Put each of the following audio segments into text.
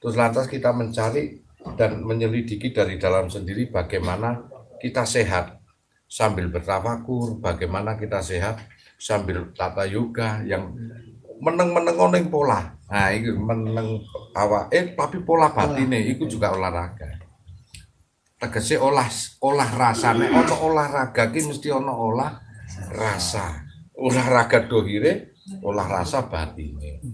Terus lantas kita mencari dan menyelidiki dari dalam sendiri bagaimana kita sehat sambil bertafakur, bagaimana kita sehat sambil tata yoga yang meneng-meneng oneng pola. Nah, itu meneng awak eh tapi pola batin itu juga olahraga. Tegese olah olah rasane ono olahraga ki mesti ono olah rasa. Olahraga dohire, olah rasa batine.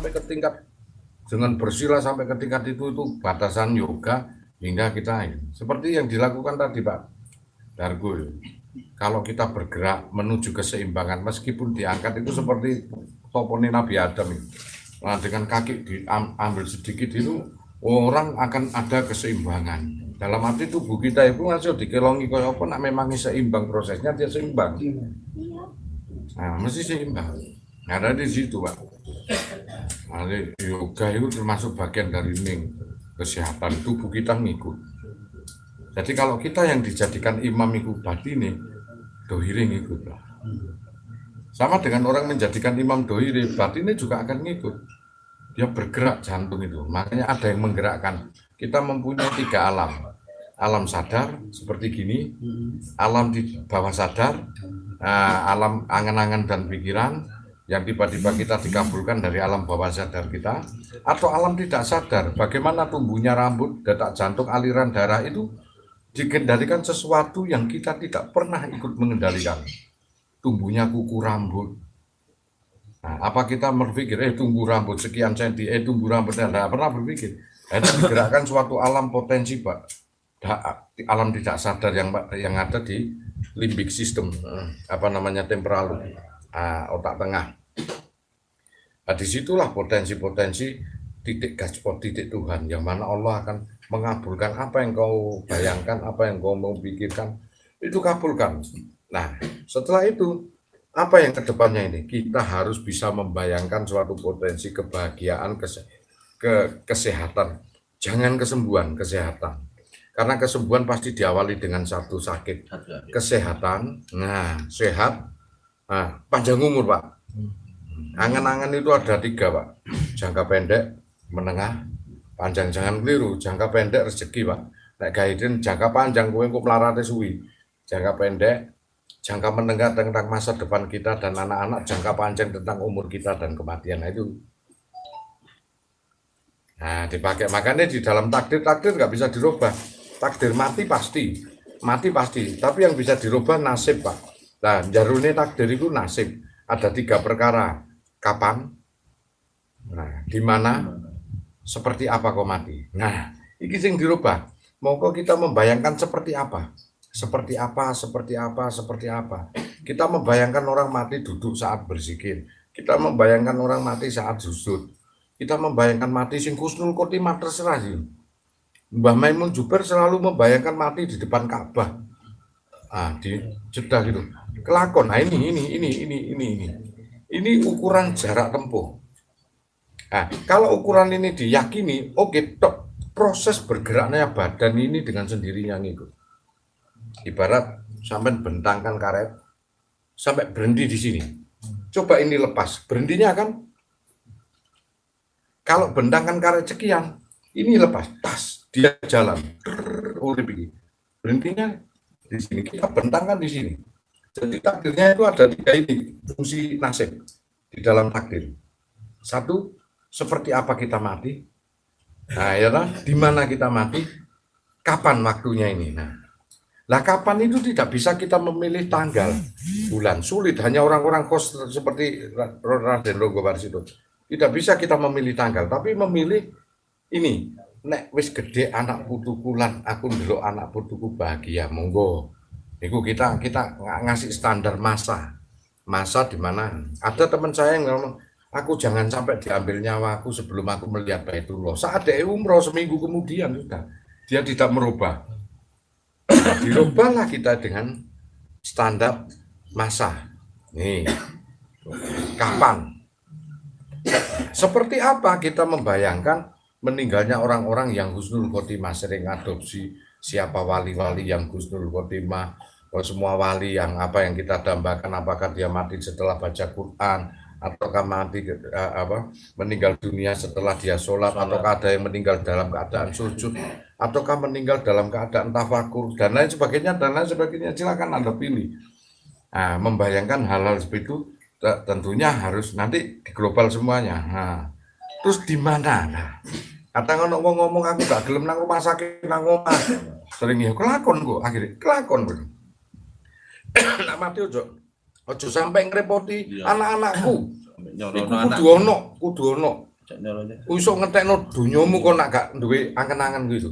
Sampai ke tingkat dengan bersila sampai ke tingkat itu itu batasan yoga hingga kita ini seperti yang dilakukan tadi Pak Dargo kalau kita bergerak menuju keseimbangan meskipun diangkat itu seperti topone Nabi Adam itu. Nah, dengan kaki diambil sedikit itu orang akan ada keseimbangan. Dalam arti tubuh kita itu masih dikelongi kaya apa nak memang seimbang prosesnya dia seimbang. Nah mesti seimbang. Nah, ada di situ pak nah, yoga itu termasuk bagian dari ning kesehatan tubuh kita ngikut. Jadi kalau kita yang dijadikan imam itu batine dohire ngikut lah. Sama dengan orang menjadikan imam dohire batinnya juga akan ngikut. Dia bergerak jantung itu. Makanya ada yang menggerakkan. Kita mempunyai tiga alam. Alam sadar seperti gini, alam di bawah sadar, uh, alam angan-angan dan pikiran yang tiba-tiba kita dikabulkan dari alam bawah sadar kita, atau alam tidak sadar, bagaimana tumbuhnya rambut, detak jantung, aliran darah itu dikendalikan sesuatu yang kita tidak pernah ikut mengendalikan. Tumbuhnya kuku rambut. Nah, apa kita berpikir, eh tumbuh rambut sekian senti, eh tumbuh rambut, tidak pernah berpikir. Itu digerakkan suatu alam potensi, Pak alam tidak sadar yang yang ada di limbik sistem apa namanya temporal uh, otak tengah. Nah, di situlah potensi-potensi titik gaspot titik Tuhan yang mana Allah akan mengabulkan apa yang kau bayangkan, apa yang kau mau pikirkan, itu kabulkan. Nah, setelah itu apa yang ke depannya ini? Kita harus bisa membayangkan suatu potensi kebahagiaan, kese ke kesehatan, jangan kesembuhan, kesehatan karena kesembuhan pasti diawali dengan satu sakit. Kesehatan, nah sehat, nah, panjang umur Pak. Angan-angan itu ada tiga Pak. Jangka pendek, menengah, panjang. Jangan keliru, jangka pendek rezeki Pak. Nek gaiden jangka panjang gue kok melarate suwi. Jangka pendek, jangka menengah tentang masa depan kita dan anak-anak, jangka panjang tentang umur kita dan kematian. Nah, itu Nah, dipakai makanya di dalam takdir takdir nggak bisa dirubah takdir mati pasti mati pasti tapi yang bisa dirubah nasib pak nah jarune takdir itu nasib ada tiga perkara kapan? Nah di mana? Seperti apa kau mati? Nah ini yang dirubah. Mau kita membayangkan seperti apa. Seperti apa seperti apa seperti apa. Kita membayangkan orang mati duduk saat berzikir kita membayangkan orang mati saat sujud. Kita membayangkan mati sing kusnul khotimah terserah Mbah Maimun Juber selalu membayangkan mati di depan Ka'bah. Ah, di Jeddah gitu. Kelakon. Nah, ini ini ini ini ini ini. Ini ukuran jarak tempuh. Nah, kalau ukuran ini diyakini, oke, okay, proses bergeraknya badan ini dengan sendirinya ngikut. Ibarat sampai bentangkan karet sampai berhenti di sini. Coba ini lepas, berhentinya kan kalau bentangkan karet sekian, ini lepas, tas dia jalan berhentinya di sini kita bentangkan di sini jadi takdirnya itu ada tiga ini fungsi nasib di dalam takdir. Satu seperti apa kita mati? Nah ya lah di mana kita mati? Kapan waktunya ini? Nah lah kapan itu tidak bisa kita memilih tanggal bulan. Sulit hanya orang-orang kos seperti Raden Rogo itu. Tidak bisa kita memilih tanggal tapi memilih ini. Nek wis gede anak putuku lan aku ndelok anak putuku bahagia monggo itu kita kita ngasih standar masa. Masa di mana? Ada teman saya yang ngomong aku jangan sampai diambil nyawa aku sebelum aku melihat Baitullah. Saat dia umroh seminggu kemudian sudah dia tidak merubah. Nah, dirubahlah kita dengan standar masa. Nih kapan? Seperti apa kita membayangkan meninggalnya orang-orang yang husnul khotimah sering adopsi siapa wali-wali yang Gusnul Khotimah, semua wali yang apa yang kita dambakan, apakah dia mati setelah baca Quran, ataukah mati uh, apa meninggal dunia setelah dia sholat, ataukah ada yang meninggal dalam keadaan sujud, ataukah meninggal dalam keadaan tafakur dan lain sebagainya dan lain sebagainya silakan anda pilih. Nah, membayangkan hal-hal seperti itu tentunya harus nanti di global semuanya. Nah, terus di mana? Nah, kata ngono ngomong aku gak gelem nang rumah sakit nang omah. Sering ya kelakon kok akhirnya kelakon kok. Nak mati ojo ojo sampai ngrepoti iya. anak-anakku. Iku kudu ono, kudu ono. Iso ngetekno dunyamu kok nak gak duwe angen-angen gitu.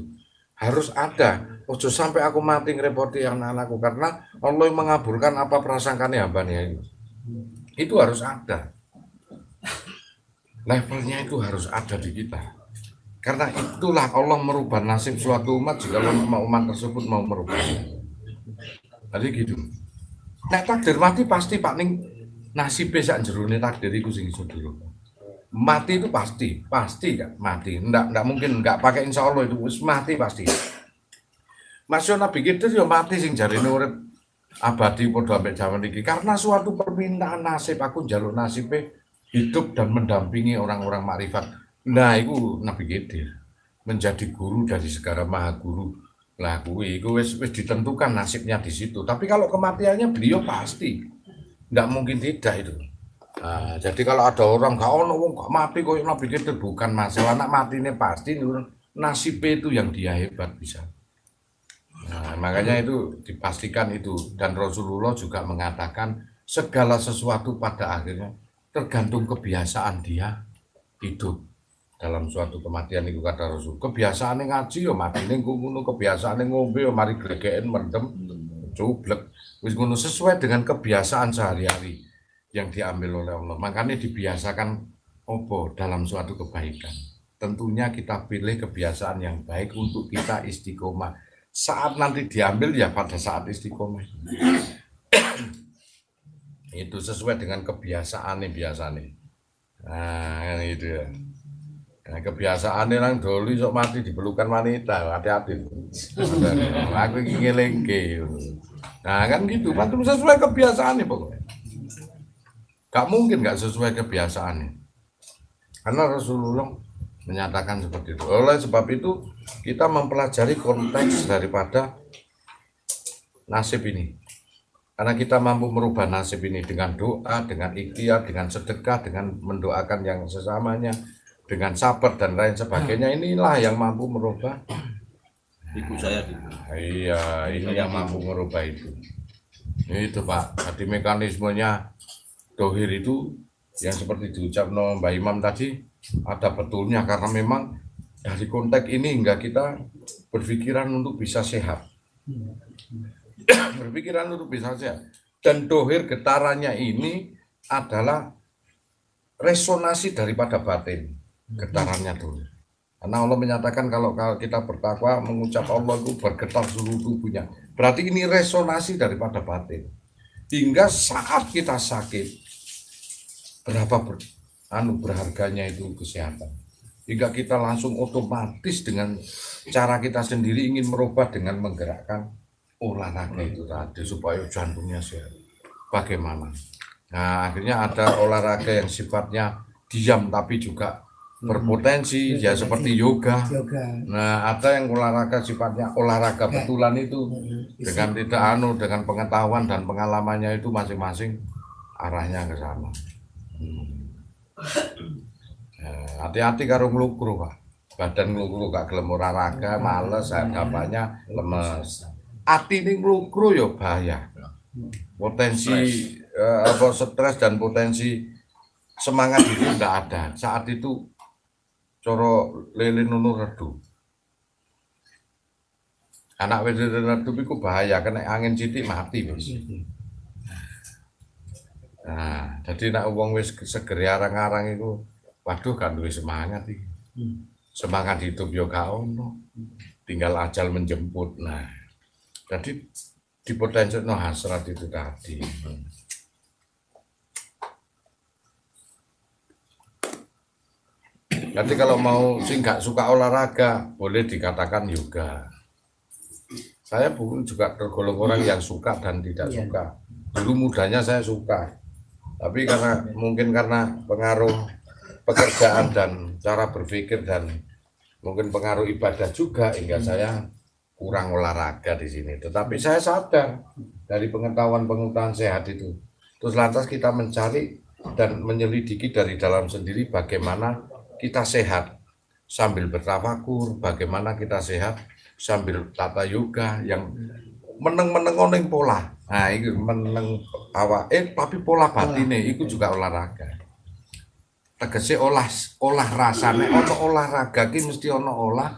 Harus ada. Ojo sampai aku mati ngrepoti anak-anakku karena Allah mengabulkan apa prasangkane hambane itu itu harus ada levelnya itu harus ada di kita karena itulah Allah merubah nasib suatu umat jika umat tersebut mau merubah jadi gitu nah takdir mati pasti pak ning nasib sak jerone takdir itu sing iso mati itu pasti pasti kan mati. Ndak ndak mungkin nggak pakai insya Allah itu. Mati pasti. Mas Nabi kita ya mati sing jarine urip abadi padha ambek zaman ini karena suatu permintaan nasib aku jalur nasibnya hidup dan mendampingi orang-orang makrifat. Nah itu Nabi Khidir menjadi guru dari segala maha guru lah kuwi itu wis, ditentukan nasibnya di situ. Tapi kalau kematiannya beliau pasti. Tidak mungkin tidak itu. Nah, jadi kalau ada orang gak ono wong gak mati kok Nabi Khidir bukan masalah anak mati ini pasti nasibnya itu yang dia hebat bisa. Nah, makanya itu dipastikan itu. Dan Rasulullah juga mengatakan segala sesuatu pada akhirnya tergantung kebiasaan dia hidup dalam suatu kematian itu kata Rasul. Kebiasaan ngaji yo mati ning ngono. Kebiasaan ngombe yo mari glegeken mendem cublek. Wis ngono sesuai dengan kebiasaan sehari-hari yang diambil oleh Allah. Makanya dibiasakan opo dalam suatu kebaikan. Tentunya kita pilih kebiasaan yang baik untuk kita istiqomah. Saat nanti diambil ya pada saat istiqomah. Itu sesuai dengan kebiasaan nih biasa nih nah itu ya nah, kebiasaan orang dulu sok mati diperlukan wanita hati-hati. Aku ingin lengke nah kan gitu. Itu sesuai kebiasaan nih pokoknya gak mungkin gak sesuai kebiasaan nih karena Rasulullah menyatakan seperti itu. Oleh sebab itu kita mempelajari konteks daripada nasib ini. Karena kita mampu merubah nasib ini dengan doa, dengan ikhtiar, dengan sedekah, dengan mendoakan yang sesamanya, dengan sabar dan lain sebagainya. Inilah yang mampu merubah. Ibu saya gitu. Iya, ini yang mampu merubah itu. Itu Pak, jadi mekanismenya dohir itu yang seperti diucap Mbak Imam tadi, ada betulnya karena memang dari konteks ini hingga kita berpikiran untuk bisa sehat. berpikiran untuk bisa sehat. Dan dohir getarannya ini adalah resonasi daripada batin. Getarannya dohir. Karena Allah menyatakan kalau kita bertakwa mengucap Allah itu bergetar seluruh tubuhnya. Berarti ini resonasi daripada batin. Hingga saat kita sakit, berapa ber, anu berharganya itu kesehatan. Jika kita langsung otomatis dengan cara kita sendiri ingin merubah dengan menggerakkan olahraga itu tadi supaya jantungnya sehat. Bagaimana? Nah, akhirnya ada olahraga yang sifatnya diam tapi juga berpotensi ya seperti yoga. Nah, ada yang olahraga sifatnya olahraga betulan itu dengan tidak anu dengan pengetahuan dan pengalamannya itu masing-masing arahnya ke sana. Hmm. Eh, hati-hati karo nglukru, Pak. Badan nglukru gak gelem olahraga, males, hadapannya lemes. Ati ini nglukru ya bahaya. Potensi eh, apa stres dan potensi semangat itu tidak ada. Saat itu coro lele nunu redu. Anak wedok redu itu bahaya, kena angin citik mati. Bos. Nah, jadi nak uang wis seger arang-arang itu, waduh kan duwe semangat iki. Hmm. Semangat hidup yo gak ono. Tinggal ajal menjemput. Nah, jadi di potensi no hasrat itu tadi. Jadi kalau mau sih nggak suka olahraga, boleh dikatakan yoga. Saya pun juga tergolong orang yang suka dan tidak Iya. suka. Dulu mudanya saya suka, tapi karena mungkin karena pengaruh pekerjaan dan cara berpikir dan mungkin pengaruh ibadah juga hingga saya kurang olahraga di sini. Tetapi saya sadar dari pengetahuan-pengetahuan sehat itu. Terus lantas kita mencari dan menyelidiki dari dalam sendiri bagaimana kita sehat sambil bertafakur, bagaimana kita sehat sambil tata yoga yang meneng-meneng oneng pola. Nah, itu meneng awak eh tapi pola batine itu juga olahraga. Tegese olah olah rasane ono olahraga ki mesti ono olah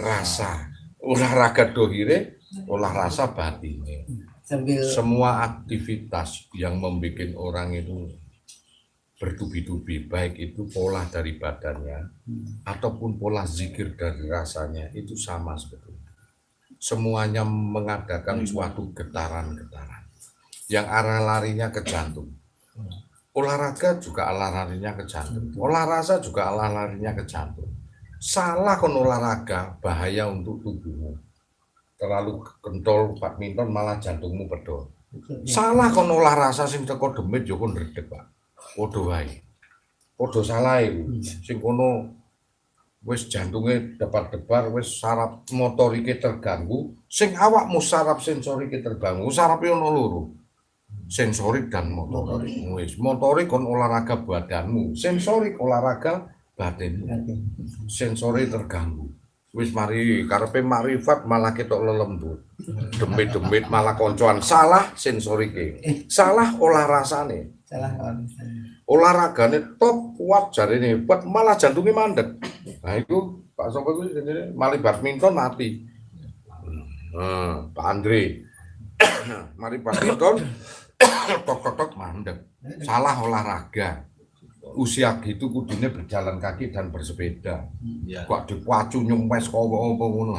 rasa. Olahraga dohire, olah rasa batine sambil semua aktivitas yang membuat orang itu bertubi-tubi, baik itu pola dari badannya ataupun pola zikir dari rasanya itu sama sebetulnya. Semuanya mengadakan suatu getaran-getaran yang arah larinya ke jantung. Olahraga juga arah larinya ke jantung. Olah rasa juga arah larinya ke jantung. Salah kon olahraga bahaya untuk tubuhmu. Terlalu kentol badminton malah jantungmu bedol. Salah kon olah rasa sing teko demit yo kon redeg, Pak. Padha wae. Padha salah iku. Sing kono wis jantunge debar-debar, wis saraf motorike terganggu, sing awakmu saraf sensorike terganggu, sarape ono loro. Sensorik dan motorik. Wis motorik kon olahraga badanmu, sensorik olahraga batinmu. Sensori terganggu. Wis mari karepe makrifat malah ketok lelembut. Demit-demit malah koncoan salah sensorike. Salah olah rasane. Salah olahragane top kuat jarine hebat malah jantungnya mandek. Nah itu Pak Sopo itu jenenge mali badminton mati. Hmm, Pak Andre. Mari badminton tok tok tok mandek. Salah olahraga. Usia gitu kudunya berjalan kaki dan bersepeda. Ya, kok dipacu nyempes kok apa ngono.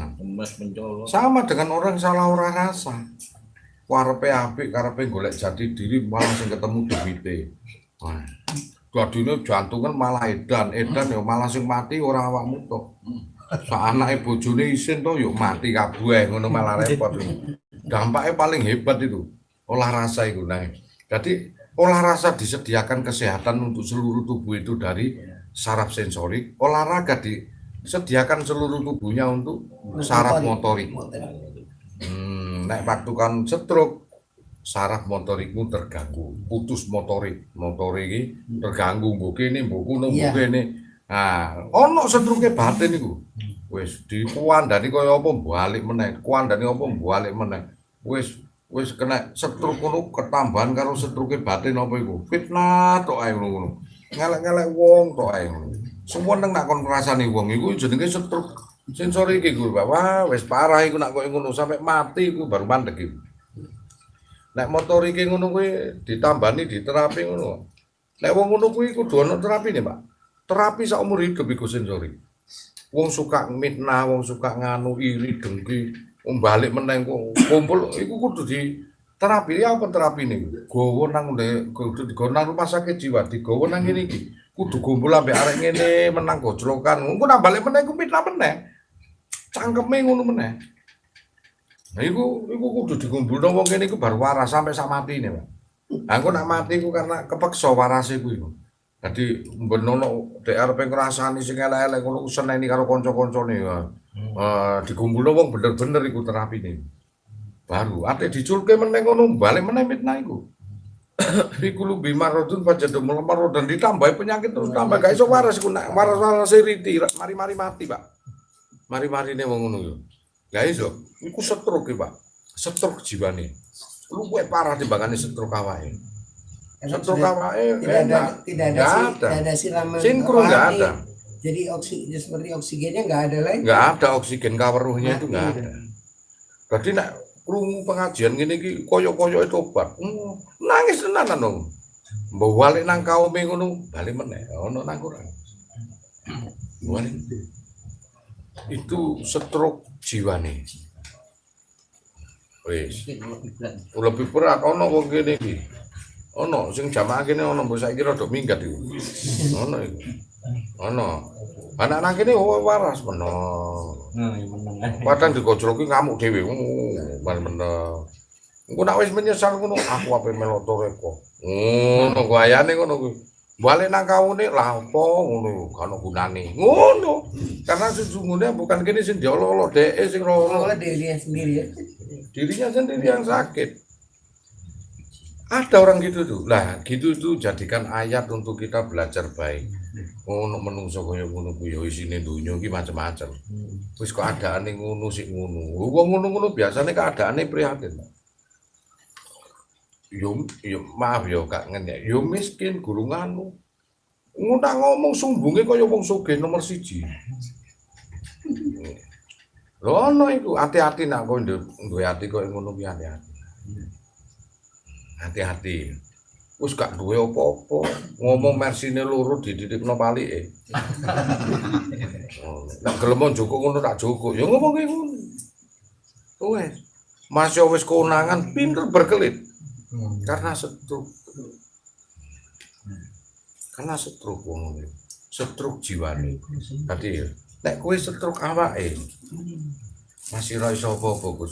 Sama dengan orang salah ora rasa karepe apik karepe golek jati diri malah sing ketemu duwite. Wah, dadine jantungan malah edan edan ya malah sing mati ora awakmu tok. Sak anake bojone isin to yuk mati kabeh ngono malah repot. Dampaknya paling hebat itu olah rasa itu nah jadi olah rasa disediakan kesehatan untuk seluruh tubuh itu dari saraf sensorik olahraga disediakan seluruh tubuhnya untuk saraf motorik. Hmm, nek waktu kan stroke saraf motorikmu terganggu, putus motorik, motorik iki terganggu mbok kene, mbok kuno, mbok Iya. kene. Nah, ono stroke batin iku. Wis dikuandani kaya apa balik meneh, kuandani apa balik meneh. Wis wis kena stroke ngono ketambahan karo stroke batin apa iku. Fitnah tok ae ngono. Ngelek-ngelek wong tok ae ngono. Semua nang nak kon ngrasani wong iku jenenge stroke sensori iki Guru. Wah, wis parah iku nak koyo ngono sampai mati iku baru mandek iku. Nek motor iki ngono kuwi ditambani diterapi ngono. Nek wong ngono kuwi kudu ana terapine, Pak. Terapi sak umur hidup iku sensori. Wong suka mitnah, wong suka nganu iri dengki, wong balik meneng kumpul iku kudu di terapi ya apa terapine? Gowo nang ndek kudu digowo nang rumah sakit jiwa, digowo nang ngene iki. Kudu kumpul ambek arek ngene menang gojlokan. Engko nang balik meneh iku meneh. Cangkeme ngono meneh. Nah, iku iku kudu dikumpulno wong kene iku baru waras sampai sak matine, Pak. Lah engko nak mati iku karena kepeksa warase kuwi. Dadi benono dek arep ngrasani sing elek-elek ngono seneni karo kanca-kancane. ya. Eh dikumpulno wong bener-bener iku terapine. Baru ate diculke meneh ngono balik meneh mitnah iku. Iku lu bimarodun pajadu melemar dan ditambah penyakit terus tambah gak iso waras iku nak waras-waras riti mari-mari mati, Pak. Mari-marine wong ngono yo. Gak iso. Iku stroke, Pak. Stroke jiwane. Lu kuwe parah timbangane stroke awake. Stroke sudah awake tidak ada tidak ada si- ada. tidak ada siraman Sinkron nggak ada. jadi oksigen seperti oksigennya nggak ada lagi Nggak ada oksigen kaweruhnya itu nggak ada. Berarti nak krungu pengajian ngene iki koyo-koyo itu obat. Hmm, nangis tenanan dong. Mbok balik nang kaume ngono, balik meneh ono nang kurang. Balik. Itu stroke jiwane. Wis. lebih berat ono wong kene iki ono sing jamaah kene ono mbok saiki rada minggat iku ono iku Ono. Anak nang kene oh, waras meno. Nah, iya. Padahal digojloki ngamuk dhewe. Uh, Man meno. Engko nek wis menyesal ngono aku ape melok toreko. Ngono gayane ngono kuwi. Balik nang kawune lah apa ngono kan gunane. Ngono. Karena sesungguhnya bukan kene sing diolo-olo dhek sing loro. Kalau dirinya sendiri ya. dirinya sendiri yang sakit. Ada orang gitu tuh. Lah, gitu tuh jadikan ayat untuk kita belajar baik. Ngono menungso kaya ngono kuwi ya isine donya iki macam-macam. Wis keadaane ngono sik ngono. Wong ngono-ngono biasane keadaane prihatin. Yo yo maaf yo Kak ngenyek. Yo miskin guru nganu. Ngono ngomong sumbunge kaya wong sugih nomor siji. Lho ono iku hati-hati nak kowe duwe ati koyo ngono kuwi hati-hati. Hati-hati. Wis gak duwe apa-apa, ngomong mersine loro dididikno palike. Oh, Nek gelem njoko ngono tak joko, ya ngomong ngono. Wes. Mas yo wis keunangan pinter berkelit karena stroke. Karena stroke wong ngene. Stroke jiwane. Tadi ya, nek kowe stroke awake masih ra iso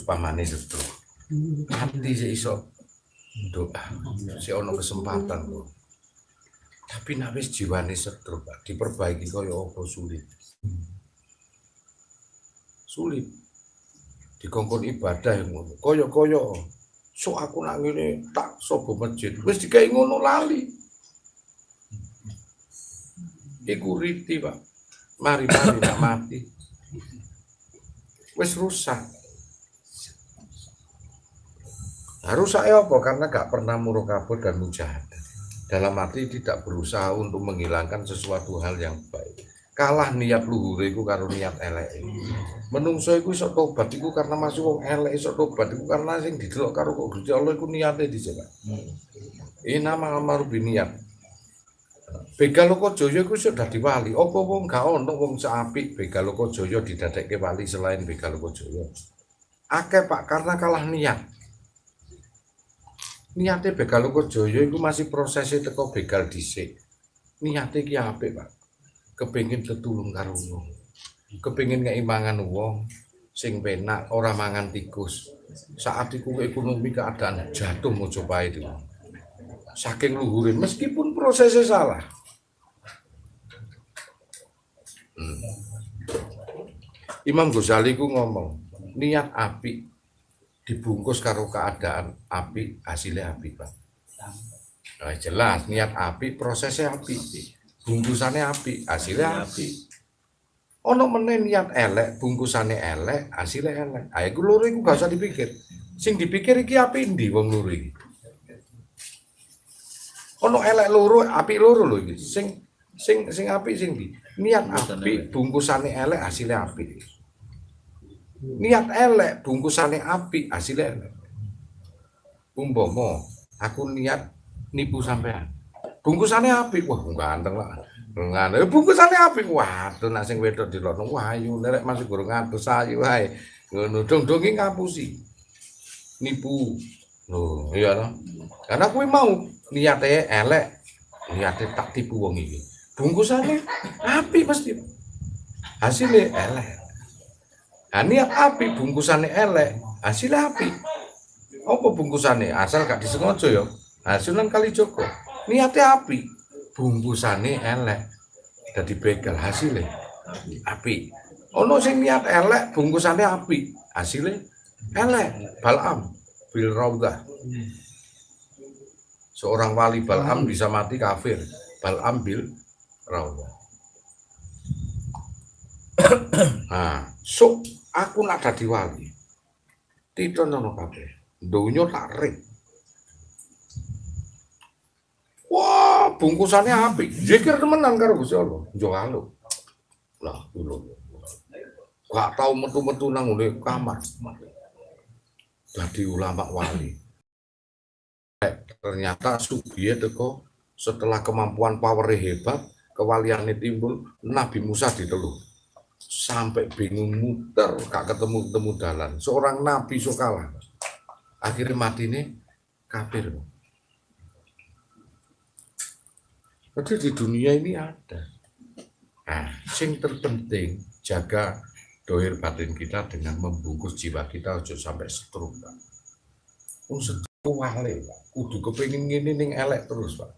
pamane stroke. Hati sih iso doa, si ono kesempatan kok. Tapi nek wis jiwane Pak, diperbaiki kaya apa sulit. Sulit. Dikongkon ibadah ngono. Kaya-kaya so aku nak ngene tak sobo masjid. Wis dikai ngono lali. Iku riti, Pak. Mari-mari nak mati. Wis rusak. Nah, rusaknya apa? Karena gak pernah murokabah dan mujahadah. Dalam arti tidak berusaha untuk menghilangkan sesuatu hal yang baik. Kalah niat luhur iku karo niat elek. Menungso iku iso tobat iku karena masih wong elek iso tobat iku karena sing didelok karo kok Gusti Allah iku dhisik. Pak. Ina ma'amaru biniat. Begaloko Jaya iku sudah dadi wali. Apa wong gak ono wong seapik Begaloko Jaya didadekke wali selain Begaloko Jaya. Akeh Pak karena kalah niat. Niate Begaloko Jaya iku masih prosesnya teko begal dhisik. Niate ki apik, Pak. Kepengin tetulung karo wong. Kepengin ngeimangan wong sing penak ora mangan tikus. Saat iku ekonomi keadaan jatuh Mojopahit itu. Saking luhurin meskipun prosesnya salah. Hmm. Imam Ghazali ku ngomong, niat api dibungkus karo keadaan api, hasilnya api, Pak. Nah, jelas niat api, prosesnya api. Bungkusannya api, hasilnya api. Ono meneh niat elek, bungkusannya elek, hasilnya elek. Ayo ku loro iku gak usah dipikir. Sing dipikir iki api ndi wong loro iki. Ono elek loro, api loro lho iki. Sing sing sing api sing di. Niat api, bungkusannya elek, hasilnya api. Niat elek, bungkusannya api, hasilnya elek. Umpama aku niat nipu sampean. Bungkusannya api, wah ganteng lah. Ngene bungkusannya api, waduh nak sing wedok dilono wah ayu nek masih gurung ngatus ayu wae. Ngono dong-dongi ngapusi. Nipu. Loh, iya toh. Karena kuwi mau niate elek, niate tak tipu wong. Bungkusannya api pasti. Hasilnya elek. Nah, niat api bungkusannya elek, hasilnya api. Apa bungkusannya? Asal gak disengaja ya. Hasilan kali Joko. Niatnya api, bungkusannya elek. Jadi begal hasilnya api. Ono sing niat elek, bungkusannya api, hasilnya elek. Balam bil raudah. Seorang wali Balam bisa mati kafir. Balam bil raudah. Nah, so aku nak dadi wali. Tidak nono kabeh. Donya tak rik. Wah, bungkusannya apik. Zikir temenan karo Gusti Allah. Njo. Lah, dulu. Gak tau metu-metu nang ngene kamar. Dadi ulama wali. Eh, Ternyata sugiye teko setelah kemampuan power hebat, kewaliannya timbul, Nabi Musa diteluh. Sampai bingung muter, gak ketemu-ketemu dalan. Seorang nabi so kalah. Akhirnya mati nih kafir. Jadi di dunia ini ada. Nah, sing terpenting jaga dohir batin kita dengan membungkus jiwa kita ojo sampai stroke, Pak. Wong stroke wale, Pak. Kudu kepengin ngene ning elek terus, Pak.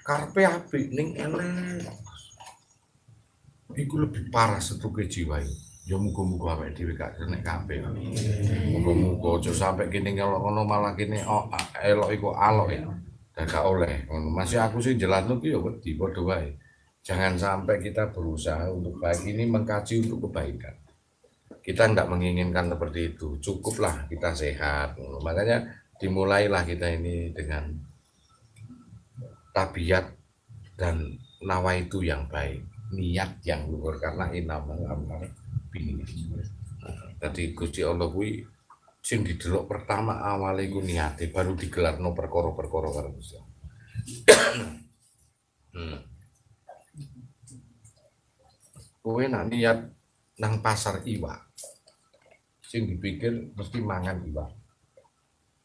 Karpe apik ning elek. Iku lebih parah stroke jiwa itu. Ya muga-muga awake dhewe gak kena kabeh. Muga-muga ojo sampai kene kalau ngono malah kene oh, elok iku alok ya. Dan gak oleh. Masih aku sih jelasno ki ya wedi wae. Jangan sampai kita berusaha untuk baik ini mengkaji untuk kebaikan. Kita tidak menginginkan seperti itu. Cukuplah kita sehat. Makanya dimulailah kita ini dengan tabiat dan nawa itu yang baik. Niat yang luhur karena inamal amal bini. Jadi Gusti Allah sing didelok pertama awalnya iku niate baru digelarno perkara-perkara karo Gusti hmm. kowe nak niat nang pasar iwak sing dipikir mesti mangan iwak.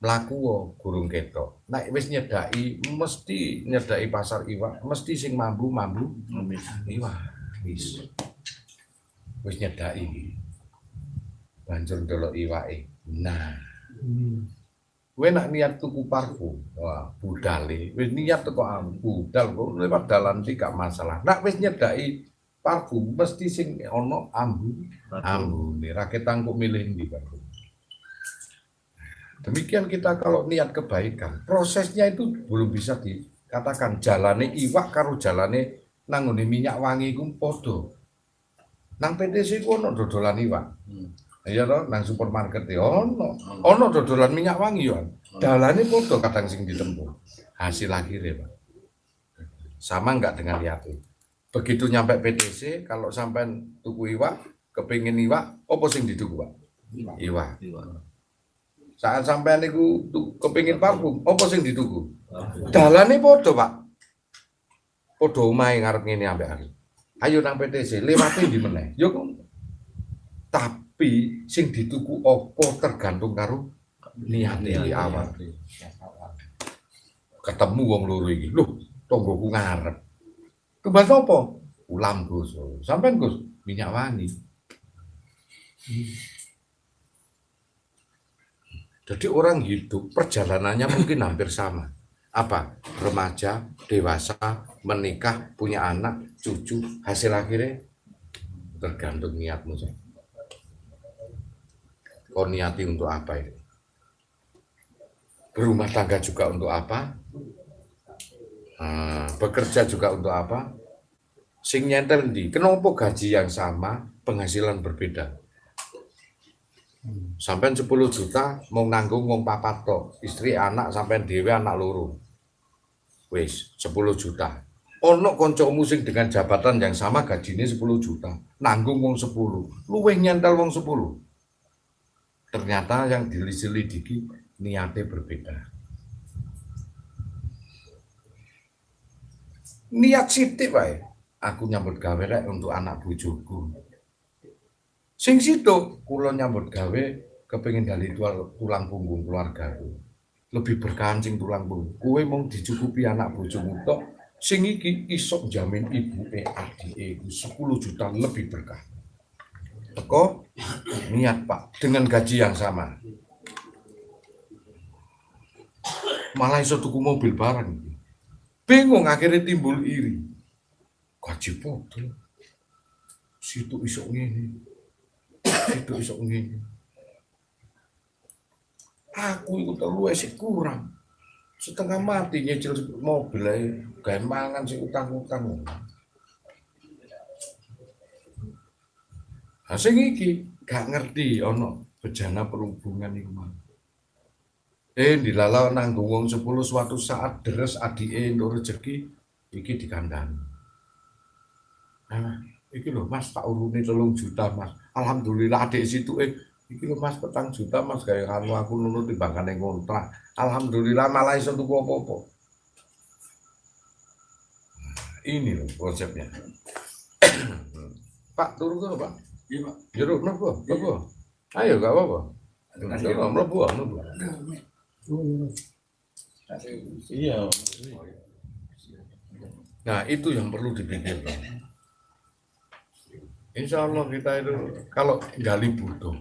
Mlaku gurung ketok. Nek wis nyedaki mesti nyedaki pasar iwak mesti sing mambu mambu iwak. Wis. Wis nyedaki banjur delok iwake nah. Kowe nak niat tuku parfum, wah budale, wis niat teko am budal kok. Lewat dalan iki gak masalah. Nak wis nyedaki parfum mesti sing ono ambu ambune ra ketangkuk milih ndi parfum? Demikian kita kalau niat kebaikan. Prosesnya itu belum bisa dikatakan jalane iwak karo jalane nangone minyak wangi iku padha. Nang PTC ku ono dodolan iwak iya toh nang supermarket ya ono. Ono dodolan minyak wangi ya dalane padha kadang sing ditempuh hasil akhirnya Pak. Sama enggak dengan niatnya begitu nyampe PTC kalau sampai tuku iwak kepingin iwak apa sing dituku pak? Iwak. Saat sampai niku kepingin parfum apa sing dituku? Dalane podo pak. Podo omahe ngarep ngene ambek aku. Ayo nang PTC lewati di meneh. Yo tapi sing dituku apa tergantung karo niate di awal ketemu wong loro iki lho tonggoku ngarep Kebas apa? Ulam Gus. Sampai Gus, minyak wangi. Jadi orang hidup perjalanannya mungkin hampir sama. Apa? Remaja, dewasa, menikah, punya anak, cucu, hasil akhirnya tergantung niatmu. Kau niati untuk apa ini? Berumah tangga juga untuk apa? Hmm, bekerja juga untuk apa? Sing nyentel di, kenapa gaji yang sama, penghasilan berbeda? Sampai 10 juta mau nanggung mau papat tok, istri anak sampai dewe anak loro. Wis, 10 juta. Ono koncomu sing dengan jabatan yang sama gajinya 10 juta, nanggung wong 10, luweh nyentel wong 10. Ternyata yang diselidiki niatnya berbeda. niat sitik wae. Aku nyambut gawe rek untuk anak bojoku. Sing situ kula nyambut gawe kepengin gali tulang punggung keluargaku. Lebih berkancing tulang punggung. Kowe mau dicukupi anak bojomu tok sing iki isok jamin ibu adike 10 juta lebih berkah teko niat pak dengan gaji yang sama. Malah iso tuku mobil bareng bingung akhirnya timbul iri. Gaji foto situ isok ngene. Situ isok ngene. Aku itu terlalu esik kurang. Setengah mati nyicil mobil aja gaya mangan si utang-utang nah sing iki gak ngerti ono bejana perhubungan iku mah Eh dilalau nanggung wong 10 suatu saat deres adike entuk rezeki iki dikandani. Nah, iki lho Mas tak uruni telung juta Mas. Alhamdulillah adik situ eh iki lho Mas petang juta Mas kayak karo aku nunut timbangane kontrak. Alhamdulillah malah iso tuku apa-apa. Ini loh konsepnya. Pak turun ke Pak? Iya, Pak. Jeruk mlebu, mlebu. Ayo gak apa-apa. Mlebu, mlebu, mlebu. Iya. Nah itu yang perlu dipikirkan. Insya Allah kita itu kalau gali butuh,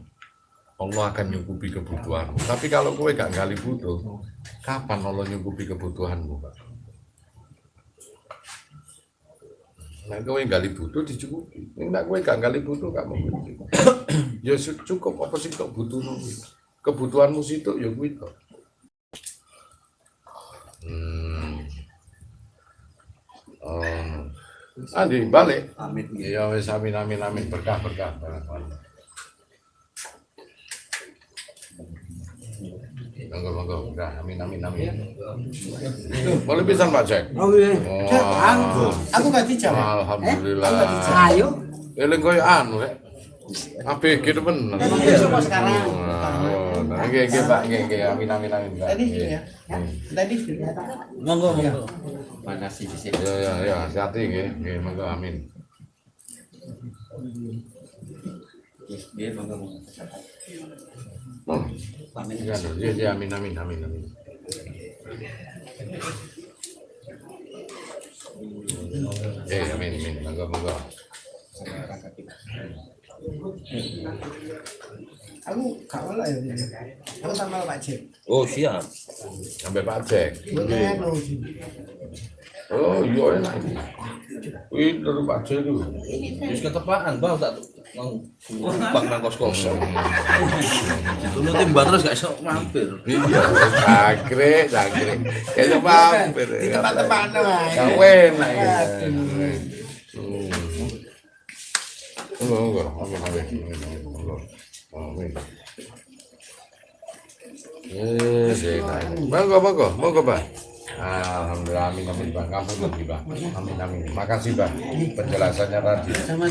Allah akan nyukupi kebutuhanmu. Tapi kalau kowe gak gali butuh, kapan Allah nyukupi kebutuhanmu, Pak? Nah, kowe gali butuh dicukupi. Nek kowe gak gali butuh gak mungkin. ya cukup apa sih kok butuhmu? Kebutuhanmu situ ya kuwi to. Hmm. Oh. Andi balik. Amin. Ya wis amin amin amin berkah berkah. Monggo monggo berkah amin amin amin. Boleh pisan Pak Cek. Oh iya. Aku, aku gak dijawab. Alhamdulillah. Eh, dijawab. Ayo. Eling koyo anu rek. ABG itu bener. Iya, semua sekarang. Oh, nah, nggih nggih Pak, nggih nggih amin amin amin. Pak. Tadi Nggih. ya. Tadi Monggo, monggo. Makasih di Ya ya ya, hati-hati nggih, nggih monggo amin. Iya, monggo. Oh, Amin. ya ya ya amin amin amin amin. Eh, amin amin monggo monggo. aku gak malah ya. Aku sama Pak Cek. Oh, siap. Sampai Pak Cek. Bukan anu. Oh, iya enak iki. Kuwi dari Pak Cek itu. Wis ketepaan, Bang, tak mau bang nang kos-kosan. Dulu timbal terus gak iso mampir. Iya, sakre, sakre. Kayak mampir. Di tempat-tempat lah. Gak enak ya. Hmm. Monggo, monggo. Amin, amin. amin, Monggo. Amin. Yes, enak. Alhamdulillah, amin, amin, Bang. Kamu lagi, Bang. Amin, amin. Makasih, Bang. Penjelasannya tadi. Sama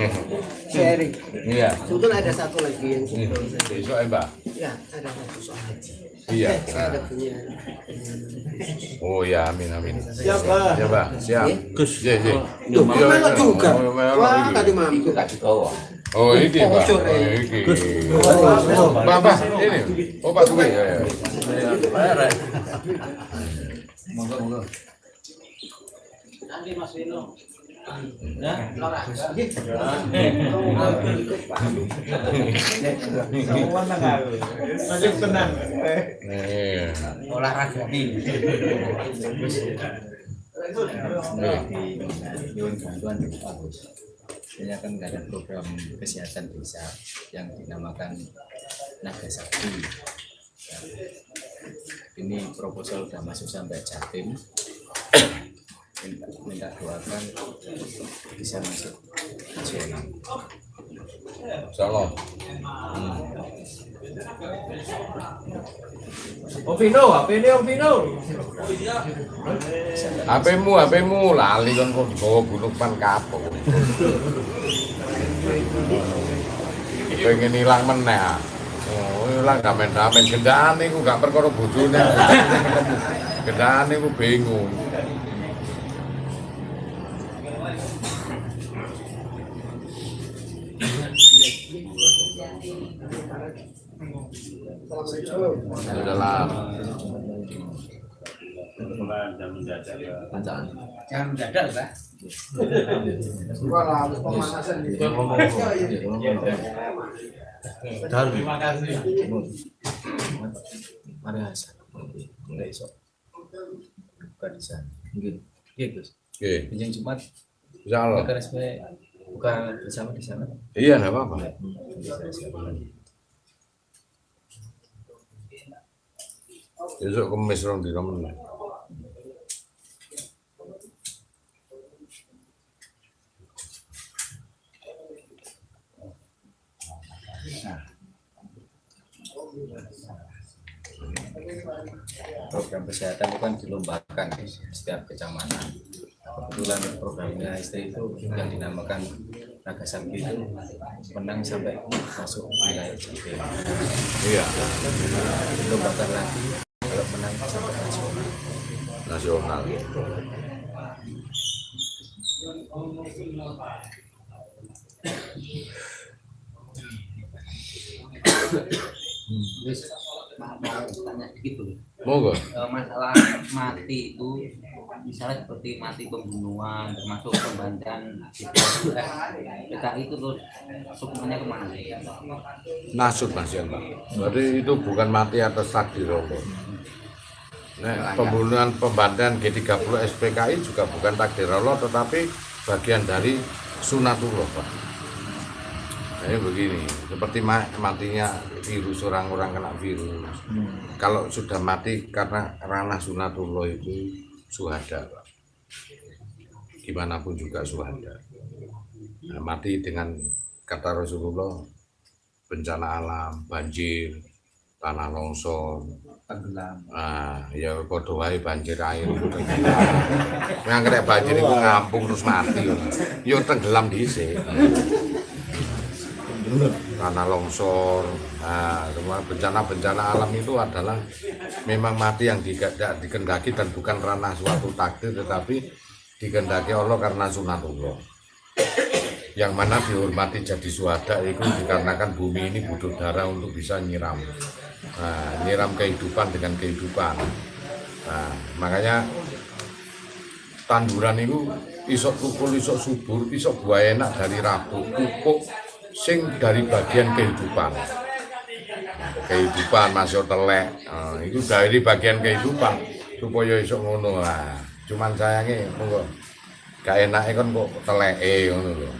sharing. Iya. Sebetulnya ada satu lagi yang sebelum saya. Besok ya, Mbak. Ya, ada satu soal haji. Iya. Eh, saya ada Nah. punya. Oh ya, amin, amin. Siap, Pak. Ya, Pak. Siap. Gus. Iya, iya. Tuh, Iya, melok iya. juga. Oh, melok Wah, iki. tadi mampir. Oh, ini, Pak. Oh, eh. iki. Pak, Pak, ini. Oh, Pak Dwi. Ya, ya. Monggo, monggo. Olahraga. Nyuwun bantuan dari Pak Gus. Ini akan ada program kesehatan desa yang dinamakan Naga Sakti. Ini proposal sudah masuk sampai Jatim. Minta, minta doakan bisa masuk nasional. Salam. Om Vino, HP ini Om Vino. HP-mu, HP-mu lali kan kok dibawa gunung pan kapok. Pengen hilang meneh. Oh, hilang damen-damen gendaan iku gak perkara bojone. Gendaan iku bingung. Adalah Jangan mendadak, Pak. Terima kasih. Mari Hasan. Mulai esok. Buka di sana. Mungkin. Iya, Gus. Oke, Pinjam Jumat. insyaallah. Buka bersama di sana. Iya, enggak apa-apa. Siapkan. Besok kemis rong di meneh. Program kesehatan itu kan dilombakan di setiap kecamatan. Kebetulan programnya istri itu yang dinamakan Naga Sakti itu menang sampai masuk wilayah Jatim. Iya, Dilombakan lagi kalau menang sampai nasional. nasional. Mau mau tanya dulu. Monggo. Eh, masalah mati itu misalnya seperti mati pembunuhan termasuk pembantian PKI itu terus hukumannya ke mana nasut mas ya Pak. Berarti itu bukan mati atas takdir Allah. Nah, pembunuhan pembantaian G30 SPKI juga bukan takdir Allah tetapi bagian dari sunatullah Pak. Jadi begini, seperti ma- matinya virus orang-orang kena virus. Kalau sudah mati karena ranah sunatullah itu suhada Pak. Gimana pun juga suhada. Nah, mati dengan kata Rasulullah bencana alam, banjir, tanah longsor, tenggelam ah ya wae banjir air. Yang kena banjir itu ngampung terus mati. Yo tenggelam dhisik. Tanah longsor, nah, bencana-bencana alam itu adalah memang mati yang tidak dikendaki dan bukan ranah suatu takdir tetapi dikendaki Allah karena sunatullah yang mana dihormati jadi suhada itu dikarenakan bumi ini butuh darah untuk bisa nyiram. Nah, nyiram kehidupan dengan kehidupan. Nah, makanya tanduran itu isok tukul isok subur isok buah enak dari rabu pupuk sing dari bagian kehidupan. Kehidupan masuk telek. Nah, itu dari bagian kehidupan supaya isok ngono. Lah cuman sayangnya monggo. Gak enaknya kan kok teleke ngono lho.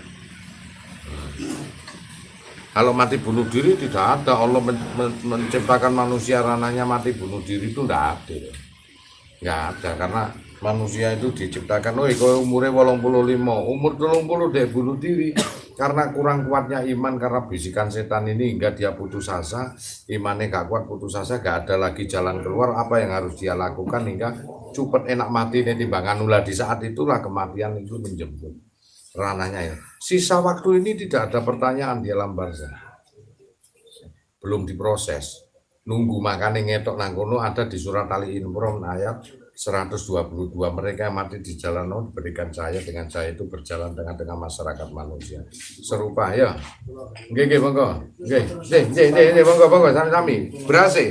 Kalau mati bunuh diri tidak ada. Allah men- men- menciptakan manusia ranahnya mati bunuh diri itu tidak ada. Nggak ada karena manusia itu diciptakan. Oh umurnya 85 umur 30 dia bunuh diri karena kurang kuatnya iman karena bisikan setan ini hingga dia putus asa imannya gak kuat putus asa gak ada lagi jalan keluar apa yang harus dia lakukan hingga cepet enak mati nih timbangan ulah di saat itulah kematian itu menjemput ranahnya ya. Sisa waktu ini tidak ada pertanyaan di alam barzah belum diproses. Nunggu makanya ngetok nangkono ada di surat Ali Imran ayat 122 mereka yang mati di jalan Allah diberikan cahaya dengan cahaya itu berjalan tengah-tengah masyarakat manusia. Serupa ya? Nggih nggih monggo. Nggih nggih nggih nggih, monggo monggo sami-sami berhasil.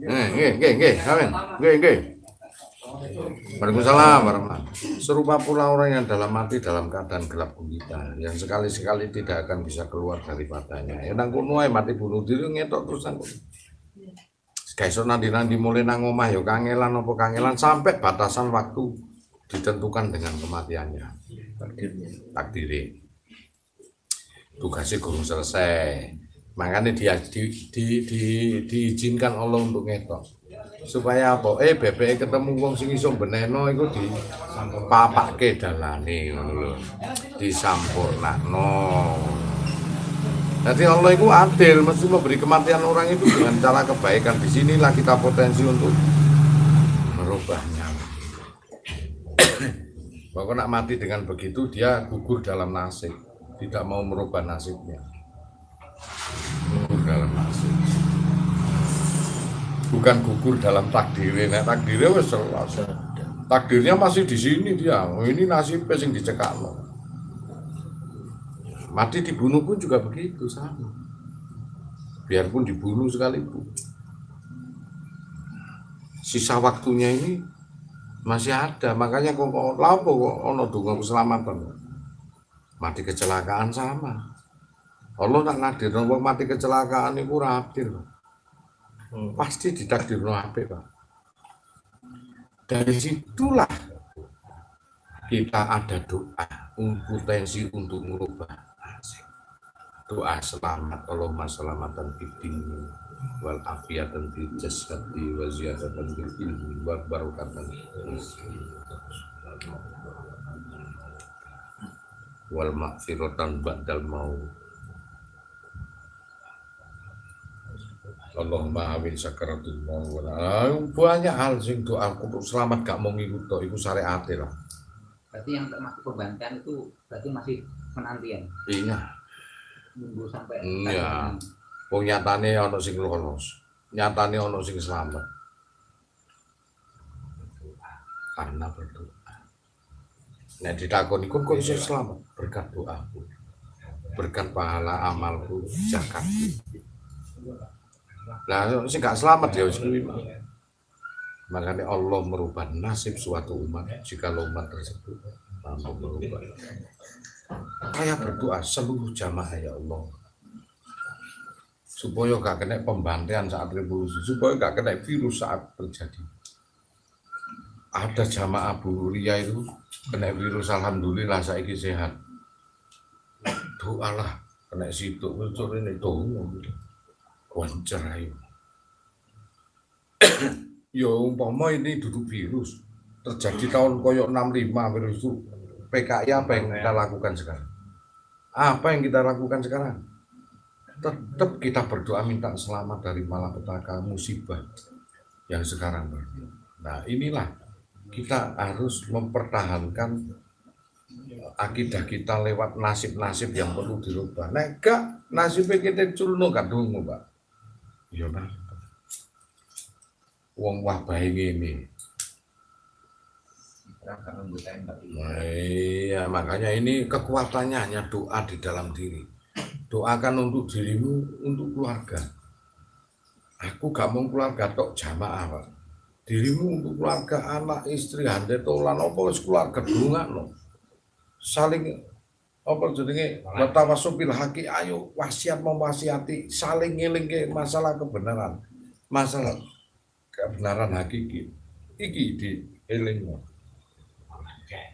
Nggih nggih nggih amin. Nggih nggih. Waalaikumsalam warahmatullahi Serupa pula orang yang dalam mati dalam keadaan gelap gulita yang sekali-sekali tidak akan bisa keluar daripadanya. Ya nang kono ae mati bunuh diri ngetok terus nang kono. Kaiso nanti-nanti mulai nang omah ya kangelan apa kangelan sampai batasan waktu ditentukan dengan kematiannya. takdirnya Takdiri. Tugasnya gurung selesai. Makanya dia di, di, di, diizinkan Allah untuk ngetok. supaya apa eh bebek ketemu wong sing iso beneno iku di papake dalane ngono lho disampurnakno jadi Allah itu adil mesti memberi kematian orang itu dengan cara kebaikan. Di sinilah kita potensi untuk merubahnya. Pokoknya nak mati dengan begitu dia gugur dalam nasib. Tidak mau merubah nasibnya. Gugur dalam nasib. Bukan gugur dalam takdirnya nah, takdirnya masih di sini dia. Oh, ini nasibnya yang dicekak mati dibunuh pun juga begitu sama. Biarpun dibunuh sekalipun. Sisa waktunya ini masih ada. Makanya kok lapo kok ono donga keselamatan? Mati kecelakaan sama. Allah nak ngadir wong mati kecelakaan itu rapir pasti ditakdir apik Pak. Dari situlah kita ada doa potensi untuk merubah doa selamat Allahumma selamatan fid wal afiatan fil jasadi wa ziyadatan fil ilmi wa rizqi. wal maghfiratan ba'dal maut. Allahumma amin sakaratul maut. Ah, banyak hal sing doa selamat gak mau ngikut tok iku syariat lah. Berarti yang termasuk pembantaian itu berarti masih penantian? Iya sampai Iya. Wong nyatane ana sing lolos. Nyatane ana sing selamat. Karena berdoa. Nek ditakoni kok kok iso selamat berkat doaku. Berkat pahala amalku, zakatku. Lah sing gak selamat ya wis kuwi. Makanya Allah merubah nasib suatu umat jika umat tersebut mampu merubah. Saya berdoa seluruh jamaah ya Allah supaya gak kena pembantaian saat revolusi, supaya gak kena virus saat terjadi. Ada jamaah Bu Ria itu kena virus, alhamdulillah saya sehat. Doalah kena situ, betul ini tuh, wancer ayo. Ya umpama ini duduk virus, terjadi tahun koyok 65 virus itu PKI apa yang kita lakukan sekarang? Apa yang kita lakukan sekarang? Tetap kita berdoa minta selamat dari malapetaka musibah yang sekarang. Nah inilah kita harus mempertahankan akidah kita lewat nasib-nasib yang perlu dirubah. Nek gak nasibnya kita culno kadung, Pak. Iya, Pak. Wong wah baik ini. Iya, makanya ini kekuatannya hanya doa di dalam diri. Doakan untuk dirimu, untuk keluarga. Aku gak mau keluarga tok jamaah, Pak. Dirimu untuk keluarga, anak, istri, hande, tolan, apa wis keluarga no. Saling apa jenenge watawasupil haki ayo wasiat mewasiati saling ngiling ke masalah kebenaran masalah kebenaran hakiki iki di elingmu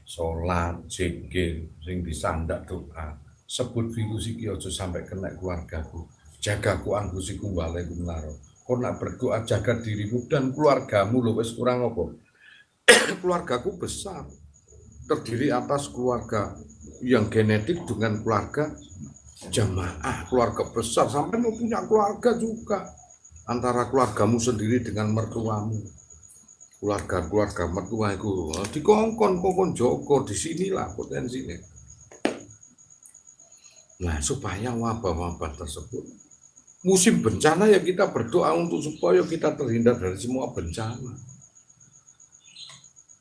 sholat zikir sing disandak doa. Sebut virus iki aja sampai kena keluargaku. Jaga ku anfusikum walaikum naro kau nak berdoa jaga dirimu dan keluargamu lo wes kurang apa? Keluargaku besar. Terdiri atas keluarga yang genetik dengan keluarga jamaah. Keluarga besar sampai mau punya keluarga juga. Antara keluargamu sendiri dengan mertuamu keluarga-keluarga mertua itu dikongkon kongkon joko di sinilah potensinya nah supaya wabah-wabah tersebut musim bencana ya kita berdoa untuk supaya kita terhindar dari semua bencana.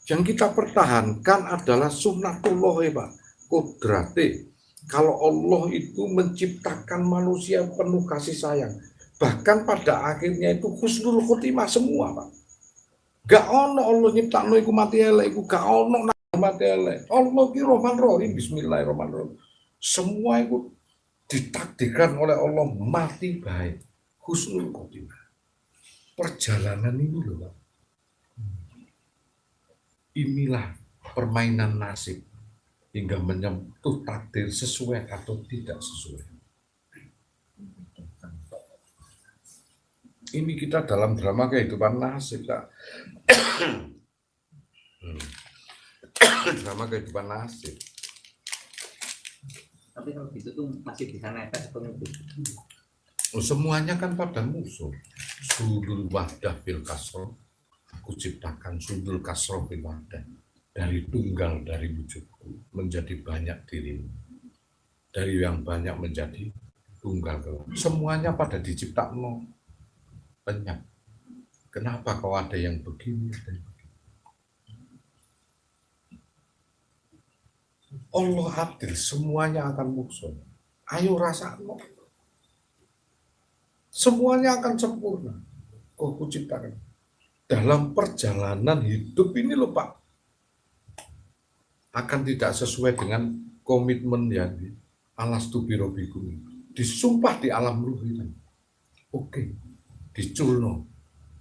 Yang kita pertahankan adalah sunnatullah ya Pak. Kodrate kalau Allah itu menciptakan manusia penuh kasih sayang bahkan pada akhirnya itu husnul khotimah semua Pak gak ono Allah nyiptakno iku mati elek iku gak ono mati elek. Allah ki Rahman Rahim bismillahirrahmanirrahim. Semua itu ditakdirkan oleh Allah mati baik. Husnul khotimah. Perjalanan ini loh Pak. Inilah permainan nasib. Hingga menyentuh takdir sesuai atau tidak sesuai. Ini kita dalam drama kehidupan nasib, Kak. Hmm. drama kehidupan nasib. Tapi kalau gitu tuh masih bisa atau itu. Oh, semuanya kan pada musuh. Sudul wadah fil kasro. Aku ciptakan sudul kasro fil wadah dari tunggal dari wujudku menjadi banyak dirimu dari yang banyak menjadi tunggal semuanya pada diciptakan banyak kenapa kau ada yang begini dan begini? Allah adil semuanya akan musuh. Ayo rasa semuanya akan sempurna. Kau kuciptakan. Dalam perjalanan hidup ini loh Pak. Akan tidak sesuai dengan komitmen yang alas tubirobiku disumpah di alam ruh itu oke diculno.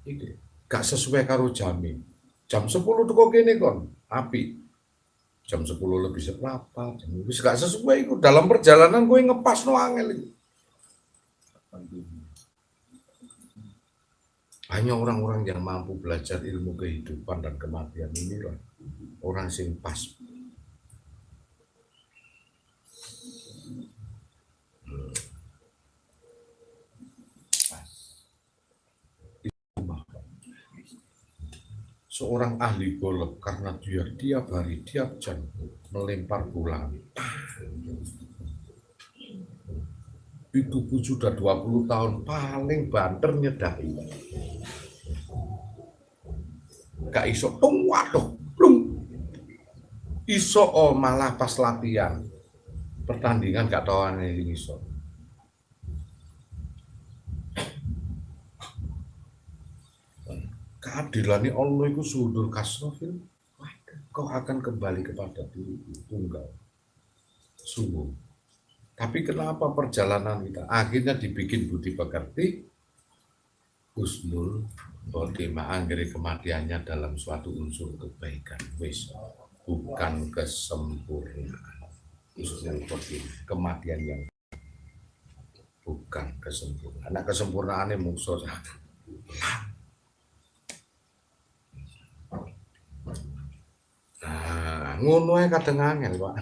Ini gak sesuai karo jami. Jam 10 tuh kok gini kon api. Jam 10 lebih seberapa? Jam lebih gak sesuai itu dalam perjalanan gue ngepas no angel itu hanya orang-orang yang mampu belajar ilmu kehidupan dan kematian inilah orang sing pas seorang ahli golf karena dia tiap hari tiap jam melempar bola. Itu pun sudah 20 tahun paling banter nyedai. Gak iso tung waduh belum iso oh malah pas latihan. Pertandingan gak tahu ini iso keadilan Allah itu sudur kasrofil kau akan kembali kepada diri tunggal? Sungguh. Tapi kenapa perjalanan kita? Akhirnya dibikin budi pekerti. Husnul khotimah anggere kematiannya dalam suatu unsur kebaikan. Wis bukan kesempurnaan. Husnul khotimah kematian yang bukan kesempurnaan. Anak kesempurnaannya musuh Nah, ngono ae kadang angel, Pak.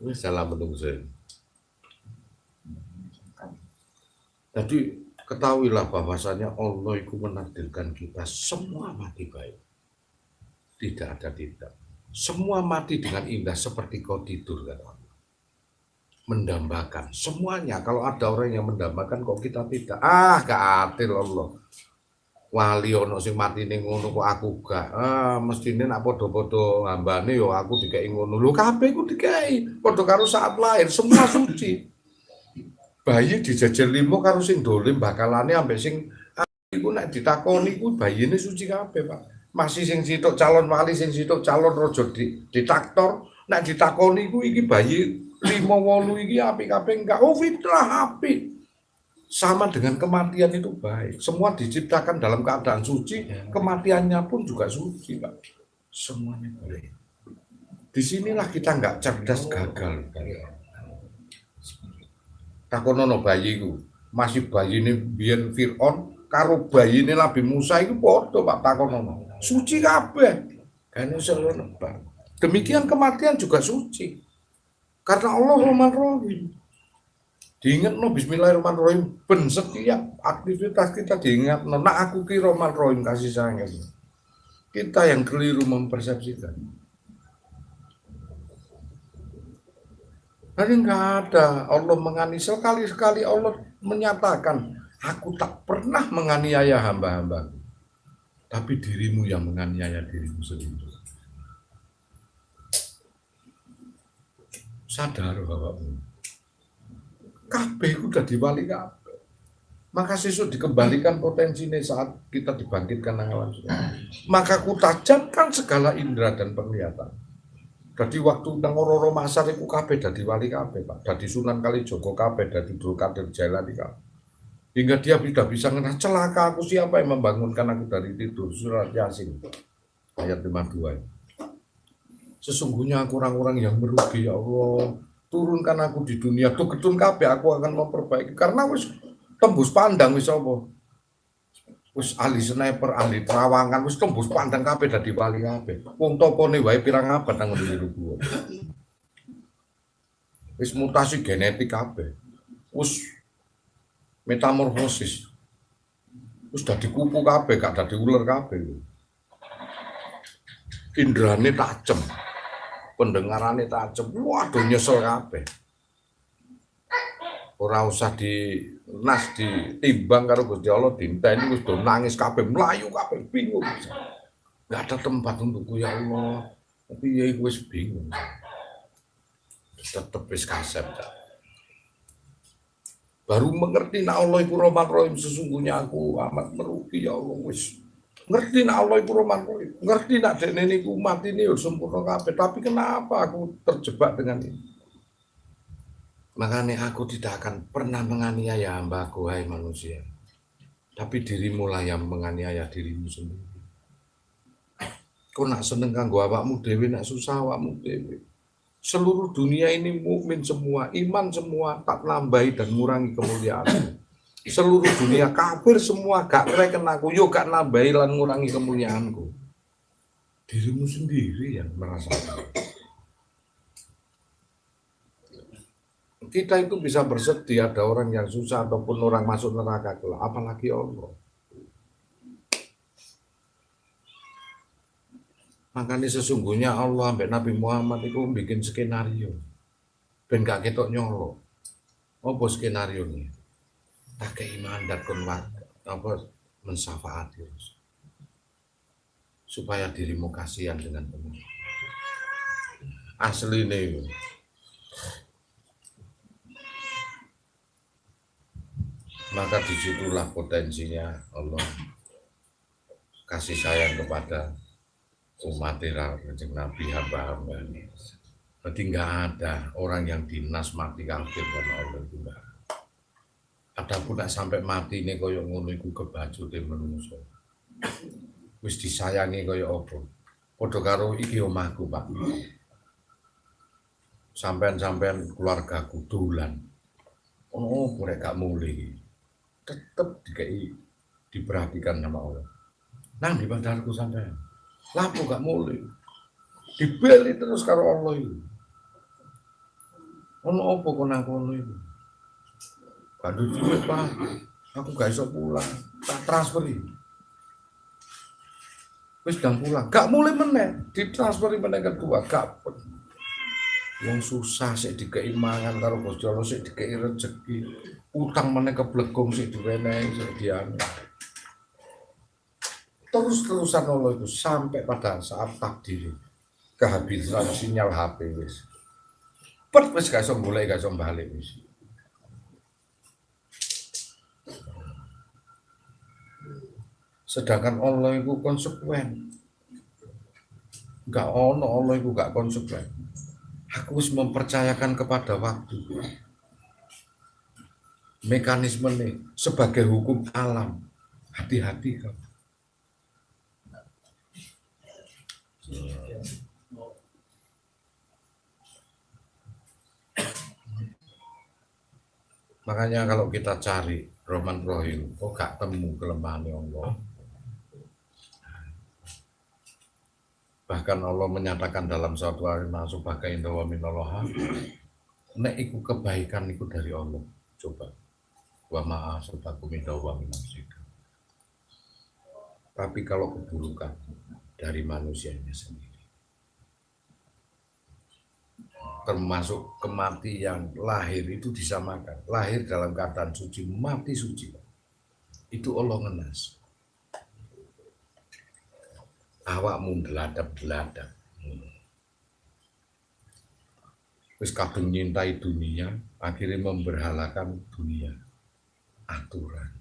Wis salah menungso. Jadi ketahuilah bahwasanya Allah itu menakdirkan kita semua mati baik. Tidak ada tidak. Semua mati dengan indah seperti kau tidur kata Allah. Mendambakan semuanya. Kalau ada orang yang mendambakan kok kita tidak. Ah, gak adil Allah wali ono sing mati ning ngono kok aku gak. Ah mestine nak padha-padha hambane yo aku dikai ngono. Lho kabeh ku dikai padha karo saat lahir semua suci. Bayi dijajar limo karo sing dolim bakalane ambek sing iku nek ditakoni ku bayine suci kabeh Pak. Masih sing sitok calon wali sing sitok calon raja di, ditaktor nek ditakoni ku iki bayi limo wolu iki apik kabeh enggak. Oh fitrah apik sama dengan kematian itu baik. Semua diciptakan dalam keadaan suci, kematiannya pun juga suci, Pak. Semuanya baik. Di sinilah kita nggak cerdas gagal. Takonono bayiku, masih bayi ini biar Fir'aun, karo bayi ini Nabi Musa itu bodoh Pak Takonono. Suci kabeh. Kan. Demikian kematian juga suci. Karena Allah Rahman Rahim. Diingat no Bismillahirrahmanirrahim. Ben setiap aktivitas kita diingat no. Nah aku kira Rahim kasih sayang. Kita yang keliru mempersepsikan. Tadi nggak ada Allah mengani sekali-sekali Allah menyatakan aku tak pernah menganiaya hamba-hamba tapi dirimu yang menganiaya dirimu sendiri sadar bapakmu kabeh udah diwali kabeh maka sesuk dikembalikan potensinya saat kita dibangkitkan nang alam maka ku tajamkan segala indera dan penglihatan jadi waktu nang Masar iku kabeh dadi wali kabeh, Pak. Dadi Sunan Kalijogo kabeh, dadi Dul Kadir Jailani kabeh. Hingga dia tidak bisa ngerah celaka aku siapa yang membangunkan aku dari tidur. Surat Yasin ayat 52. Sesungguhnya aku orang-orang yang merugi ya Allah. Turunkan aku di dunia tuh ketun kabeh aku akan memperbaiki karena wis tembus pandang wis apa wis ahli sniper, ahli terawangan, wis tembus pandang kabeh dadi wali kabeh. Wong topone wae pirang abad nang ngene gua. Wis mutasi genetik kabeh. Wis metamorfosis. Wis dadi kupu kabeh, gak dadi ular kabeh. Indrane tajem. Pendengarane tajem. Waduh nyesel kabeh. Ora usah di nas ditimbang karo Gusti Allah dinteni wis do nangis kabeh mlayu kabeh bingung. Nggak ada tempat untukku ya Allah. Tapi ya wis bingung. Tetep wis kasep baru mengerti nak Allah iku Rahman sesungguhnya aku amat merugi ya Allah wis ngerti nak Allah iku Rahman Rahim ngerti nak dek niku mati ini sempurna kabeh tapi kenapa aku terjebak dengan ini Makanya aku tidak akan pernah menganiaya hambaku, hai manusia. Tapi dirimu lah yang menganiaya dirimu sendiri. Kau nak seneng kanggo awakmu dewi, nak susah awakmu dewi. Seluruh dunia ini mukmin semua, iman semua, tak nambahi dan ngurangi kemuliaan. Seluruh dunia kafir semua, gak reken aku, yuk gak nambahi dan ngurangi kemuliaanku. Dirimu sendiri yang merasakan. kita itu bisa bersedih ada orang yang susah ataupun orang masuk neraka kelak, apalagi Allah. Makanya sesungguhnya Allah sampai Nabi Muhammad itu bikin skenario. Ben gak ketok nyolo. Apa skenario ini? Tak iman dan apa mensafaati supaya dirimu kasihan dengan teman. Asli nih. maka di situlah potensinya Allah kasih sayang kepada umat kanjeng Nabi hamba-hamba Berarti nggak ada orang yang dinas mati kafir karena Allah itu. Ada. Nek sampai mati ini kaya ngono iku kebajute menungso. Wis disayangi kaya apa? Padha karo iki omahku, Pak. Sampean-sampean keluargaku dolan. Oh, nek gak mulai. Tetep dikai diperhatikan sama Allah. Nang di bandarku sampean. Lapo gak mulai. Dibeli terus karo Allah itu. Ono apa nang kono itu? Gak ada duit, Pak. Aku gak iso pulang. Tak transferi. Wis dan pulang. Gak mulai meneh. Ditransferi meneh kedua. Gak Yang susah sih dikei mangan karo Bos Jolo sih dikei rezeki. Utang meneh keblegong sih diwenehi sih dianu. Terus-terusan Allah itu sampai pada saat takdir kehabisan sinyal HP wis. Pet gak iso golek gak iso balik wis. Sedangkan Allah itu konsekuen. Enggak ono Allah itu enggak konsekuen. Aku harus mempercayakan kepada waktu. Mekanisme nih sebagai hukum alam. Hati-hati kamu. Makanya kalau kita cari Roman Rohim, kok gak temu kelemahan Allah. Bahkan Allah menyatakan dalam suatu hari masuk bagai indawa minallah. Nek iku kebaikan iku dari Allah. Coba. Wa ma'a sobakum indawa minasika. Tapi kalau keburukan dari manusianya sendiri. termasuk kematian lahir itu disamakan lahir dalam keadaan suci mati suci itu Allah ngenas awakmu deladap-deladap Terus kadung nyintai dunia akhirnya memberhalakan dunia. Aturan.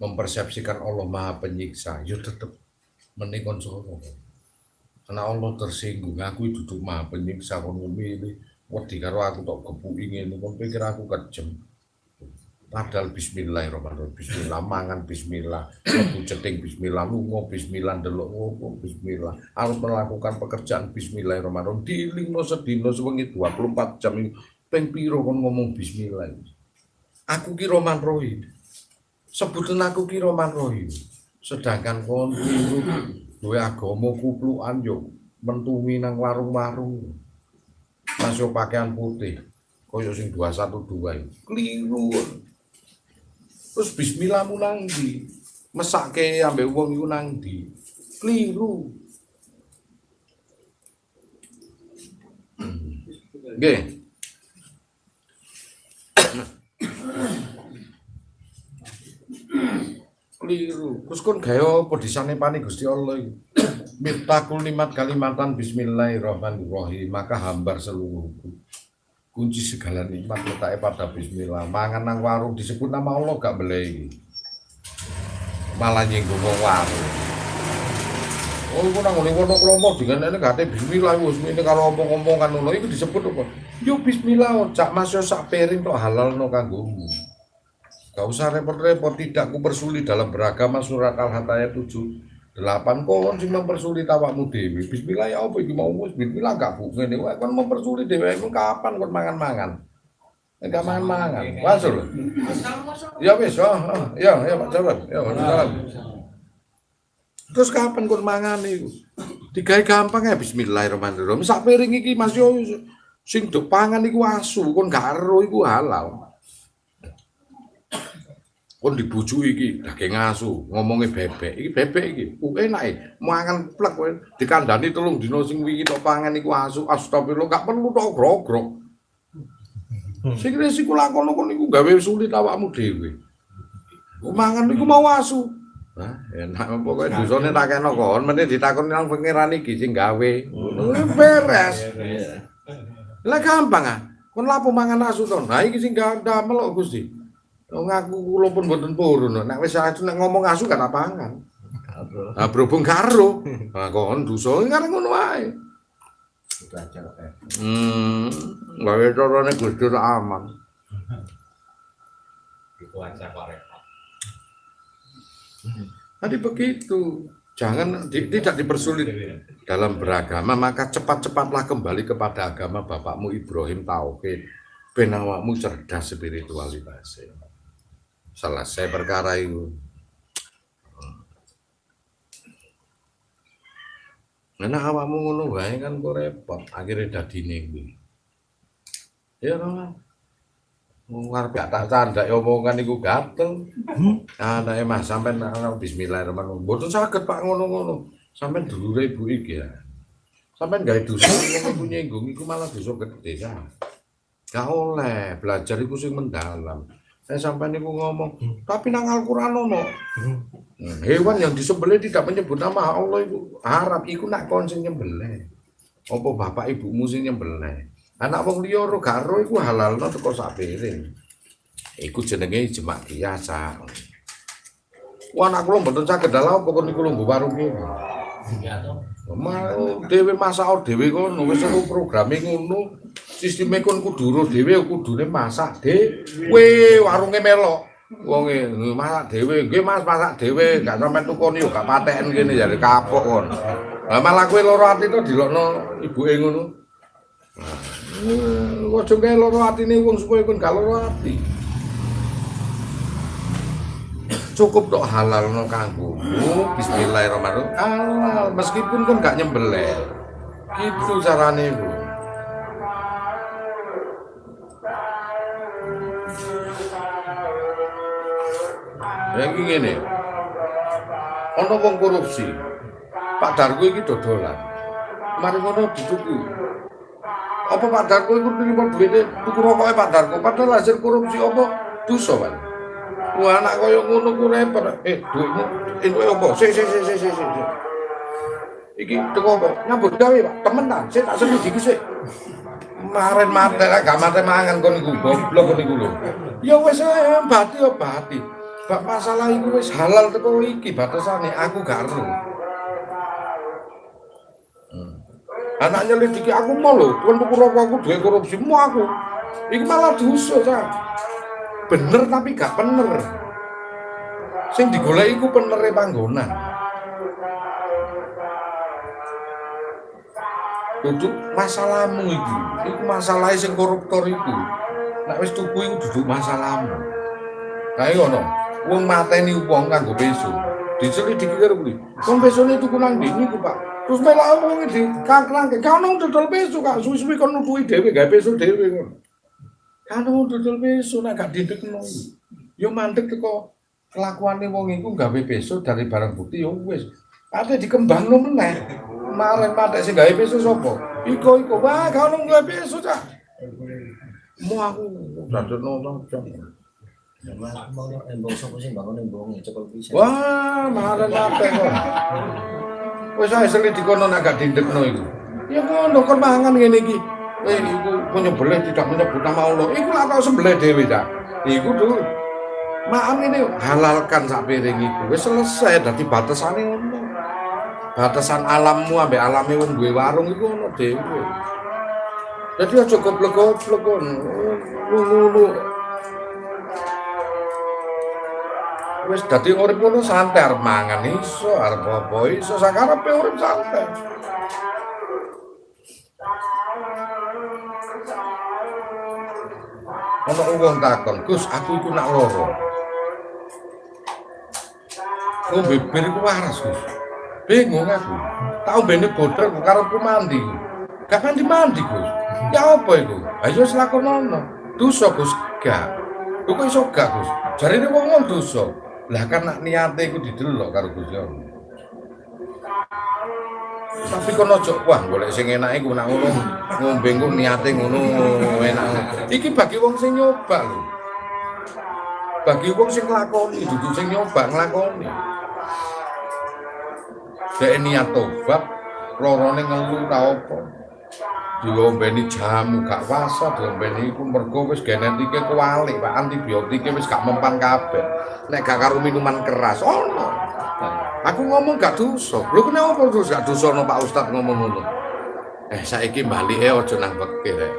Mempersepsikan Allah maha penyiksa. Ya tetap menikon solo karena Allah tersinggung aku duduk maha penyiksa kon ngomili wedi karo aku tok kepuki ngene kon pikir aku kejem padahal bismillahirrahmanirrahim. Bismillah mangan bismillah aku ceting bismillah lunga bismillah ndelok ngopo bismillah. Harus melakukan pekerjaan bismillahirrahmanirrahim. Dilingno sedina sewengi 24 jam ping piro kon ngomong bismillah aku ki Roman Rohim sebutan aku ki Roman Rohim sedangkan kon duwe agama kuplukan yo mentumi nang warung-warung. Masuk pakaian putih koyo sing 212 itu keliru terus bismillah mu nang ndi? Mesake ambek wong iku nang keliru. Nggih. Keliru. Terus kon gawe apa disanepani Gusti Allah iki? Miftahul limat kalimatan Bismillahirrahmanirrahim. Maka hambar seluruhku kunci segala nikmat letaknya pada Bismillah mangan nang warung disebut nama Allah gak boleh malah nyinggung wong warung Oh, iku nang ngene kono kromo dengan ini ada bismillah wis ini kalau omong-omong kan ngono iku disebut apa? Yo bismillah, cak mas yo sak piring halal no kanggomu. Gak usah repot-repot, tidak ku persulit dalam beragama surat Al-Hatayat 7 delapan kon sing mempersulit awakmu dhewe. Bismillah ya apa mau bismillah gak bu ngene wae kon mempersulit dhewe kapan kon mangan-mangan. Enggak mangan-mangan. Wasul. Ya wis, oh, oh, ya ya Pak Jarod. Ya, salam. Terus kapan kon mangan iku? Digawe gampang ya bismillahirrahmanirrahim. Sak piring Mas yo sing do pangan iku asu, kon gak ero iku halal. Kon dibujuki iki daging asu ngomongnya bebek. Iki bebek iki ku enak e. Mangan plek kowe dikandani telung dina sing wingi tok pangan iku asu. Astagfirullah gak perlu tok grogrok. Sing resiko lakono kon iku gawe sulit awakmu dhewe. Mangan iku mau asu. Nah, enak pokoke dosane tak kena kon meneh ditakoni nang pangeran iki sing gawe. Beres. Lah gampang ah. Kon lapo mangan asu to? Nah iki sing damel kok Gusti ngaku kula pun mboten purun. Nek wis asu nek ngomong asu kan apangan. Nah, berhubung karo. Nah, kon dosa kan ngono wae. Itu eh. Hmm, gawe carane Gusti aman. Itu Repot. Tadi begitu. Jangan di- tidak dipersulit dalam beragama, maka cepat-cepatlah kembali kepada agama bapakmu Ibrahim Tauhid. Ben awakmu cerdas spiritualitasnya. Selesai perkara itu. Nah, awakmu ngono wae kan kok repot, akhirnya dadine kuwi. Ya ora. Wong gak tak candak omongan iku gatel. Anake Mas sampean ana bismillahirrahmanirrahim. Mboten saged Pak ngono-ngono. Sampeyan dulure ibu iki ya. Sampeyan gawe dosa wong iku nyinggung iku malah dosa gede ya. Gak oleh belajar iku sing mendalam. Saya sampean niku ngomong, tapi nang Al-Qur'an ono. Hmm, Hewan yang disembelih tidak menyebut nama Allah iku harap iku nak kon sing nyembelih. Apa bapak ibumu sing nyembelih? Anak wong liya ora gak ero iku halalno teko sak piring. Iku jenenge jemak biasa. Wah anak kula mboten saged dalah apa kon niku lho warung iki. Ya toh. Mau dhewe masak dhewe kono wis seru programe ngono. Sisteme kon kudu ro dhewe kudune masak dhewe warunge melok. Wonge masak dhewe, nggih Mas masak dhewe, gak sampean tukoni yo gak pateken kene jare kapok kon. Lah malah kowe loro ati to dilokno ibuke ngono. Nah, Ojo kae loro atine wong supaya kon gak loro ati. Cukup tok halal no kanggo. Bismillahirrahmanirrahim. Halal meskipun kan gak nyembelih. Itu carane Bu. Ya iki ngene. Ana wong korupsi. Pak Dargo iki dodolan. Mari ngono dituku apa Pak Dargo iku nerima duwite tuku rokoke Pak Dargo padahal hasil korupsi apa? Dosa Pak Wah anak kaya ngono ku repot. Eh, duitmu itu apa? Sik sik sik sik sik. Iki teko apa? Nyambut gawe, Pak. Temenan, sik tak selidiki sik. Maren mate lah gak mate mangan kon iku goblok kon iku lho. Ya wis ae bati ya bati. Bak masalah iku wis halal teko iki batasane aku gak ero. Hmm. Anak nyelidiki aku mau lho, tuku rokok aku duwe korupsi, mau aku. Iki malah dosa, Cak. Bener tapi gak bener sing digoleki iku penere panggonan. Duduk masalahmu iku iku masalah sing koruptor iku. Nek wis tuku iku duduk masalahmu kae ngono wong mateni wong kanggo peso. Diselidiki karo kuwi. Wong pesone tuku nang ndi niku Pak. Terus melak wong di kangkrangke kan dodol peso Kak. Suwi-suwi kon nutuki dhewe gawe peso dhewe ngono Kanu dodol peso nek gak didekno. Yo mandek teko kelakuane wong iku gawe peso dari barang bukti yo wis. Ate dikembangno meneh. Maren matek sing gawe peso sapa? Iko iko wah ono gawe aku to. Memang mau sing bangun embong cekel pisan. Wah, maren matek kok. Wis ae seli dikono nek gak didekno iku. Ya ngono kon mangan ngene iki. Eh, iku menyembelih tidak menyebut nama Allah. Iku lah kau sembelih dewe dah. Iku dulu. Maaf ini halalkan sak piring iku. Wis selesai dadi batasane ngono. Batasan alammu ambek alame wong duwe warung iku ono dhewe. Jadi aja goblok-goblok. Ngono. Wis dadi urip ngono santai arep mangan iso, arep apa iso sakarepe urip santai. Ono wong takon, Gus, aku iku nak loro. Ngombe bir iku waras, Gus. Bingung aku. Tak ombene bodrek kok karo ku mandi. Gak mandi mandi, Gus. Ya apa iku? Ayo selakonono. Dosa, Gus. Gak. Kok iso gak, Gus? Jarine wong wong dosa. Lah kan nak niate iku didelok karo Gusti Allah. Tapi kono ojo wah golek sing enak iku nak ngono ngombe engko niate ngono enak. Iki bagi wong sing nyoba lho. Bagi wong sing nglakoni dudu sing nyoba nglakoni. Dek niat tobat lorone ngelu ta apa. Diombeni jamu gak wasa diombeni iku mergo wis genetike kualik Pak antibiotike wis gak mempan kabeh. Nek gak karo minuman keras ono. Apa ya? Aku ngomong gak dosa. Lho kenapa terus gak dosa no Pak Ustad ngomong ngono? Eh saiki balike aja nang fikih rek.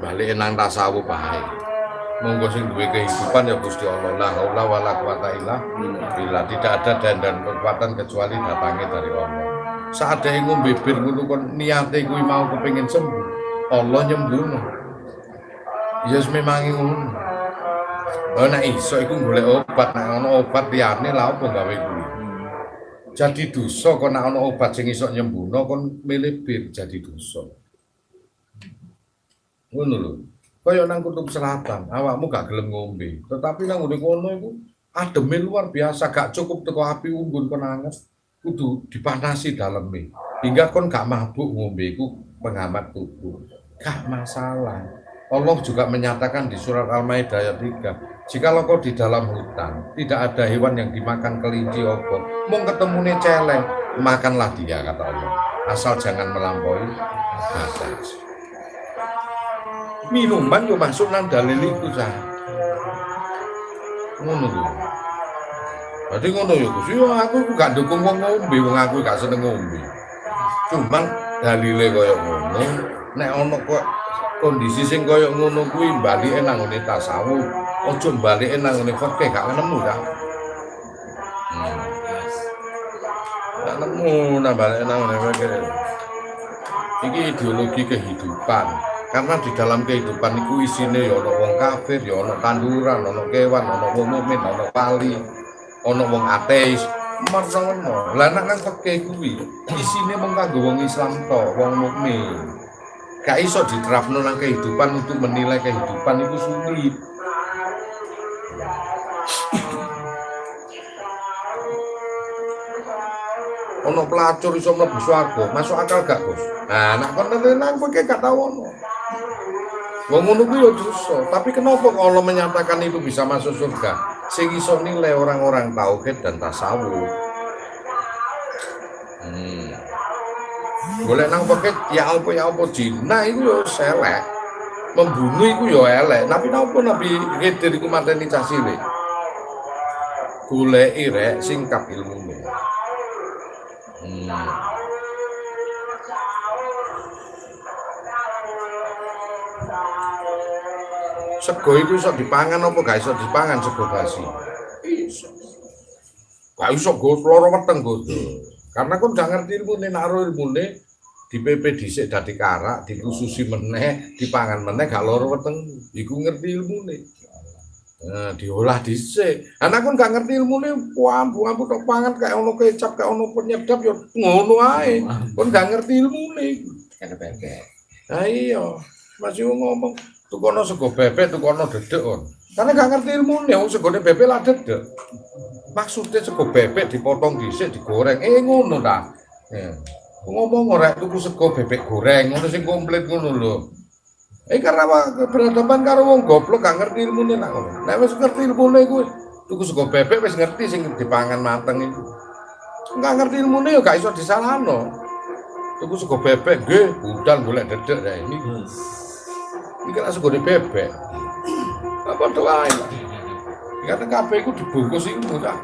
Balike nang tasawuf bae. Monggo sing duwe kehidupan ya Gusti Allah. La haula wala quwata illa billah. Tidak ada dan dan kekuatan kecuali datangnya dari Allah. Saat yang ngombe bir ngono kon niate mau kepengin sembuh. Allah nyembuhno. Yes, memang ngono. Oh nek iso iku golek obat, nek ana obat liyane lha opo gawe kuwi. Jadi dosa kok nek ana obat sing iso nyembuhno kon milih bir jadi dosa. Ngono lho. Kaya nang kutub selatan, awakmu gak gelem ngombe, tetapi nang ngene kono iku ademe luar biasa, gak cukup teko api unggun kon anget, kudu dipanasi daleme. Hingga kon gak mabuk ngombe iku penghambat tubuh. Gak masalah. Allah juga menyatakan di surat Al-Maidah ayat 3, jikalau kau di dalam hutan, tidak ada hewan yang dimakan kelinci opo, mau ketemu celeng, makanlah dia kata Allah. Asal jangan melampaui batas. Minuman yo masuk nang dalil iku sah. Ngono lho. Berarti ngono ya Gus. Yo aku gak dukung wong ngombe, wong aku gak seneng ngombe. Cuman dalile koyo ngono, nek ana kok kondisi sing koyo ngono kuwi balike nang ngene tasawuf, aja balike nang ngene fikih gak nemu ta. Hmm. Gak nemu nang balike nang ngene fikih. Iki ideologi kehidupan. Karena di dalam kehidupan itu isine ya ana wong kafir, ya ana tanduran, ana kewan, ana wong mukmin, ana pali, ana wong ateis. Marsono. Lah nek nang fikih kuwi isine mung kanggo wong Islam to, wong mukmin. Gak iso diterapno nang kehidupan untuk menilai kehidupan itu sulit. Ono pelacur iso mlebu swarga, masuk akal gak, Gus? Nah, nek kon nang kowe gak tau ono. Wong ngono kuwi yo dosa, tapi kenapa kok Allah menyatakan itu bisa masuk surga? Sing iso nilai orang-orang tauhid dan tasawuf. Golek nang poket ya apa ya apa Cina iku yo selek. Membunuh iku yo elek, tapi napa Nabi Khidir iku mateni cah cilik. Goleki rek singkap ilmune. Hmm. Sego iku iso dipangan apa gak iso dipangan sego basi? Iso. Gak iso go loro weteng go. Karena kon gak ngerti nek aro ilmune di PP dhisik dadi karak, dikhususi meneh, dipangan meneh gak loro weteng. Iku ngerti ilmune. Nah, diolah dhisik. Anak kon gak ngerti ilmune, ambu ambu tok pangan kayak ono kecap, kayak ono penyedap ya ngono ae. Kon gak ngerti ilmune. Bebek. Nah iya, masih ngomong tukono sego bebek, tukono dedek kon. Karena gak ngerti ilmune, wong segone bebek lah dedek. Maksudnya sego bebek dipotong dhisik digoreng. Eh ngono ta. Ya. Ngomong ora tuku sego bebek goreng, ngono sing komplit ngono lho. Eh karena apa berhadapan karo wong goblok gak ngerti ilmune nak ngono. Nek wis ngerti ilmune kuwi tuku sego bebek wis ngerti sing dipangan mateng itu. Enggak ngerti ilmune ya gak iso disalahno. Tuku sego bebek nggih, budal golek dedek ya ini. Ini kan sego bebek. Apa doain? Karena kabeh iku dibungkus iku ta.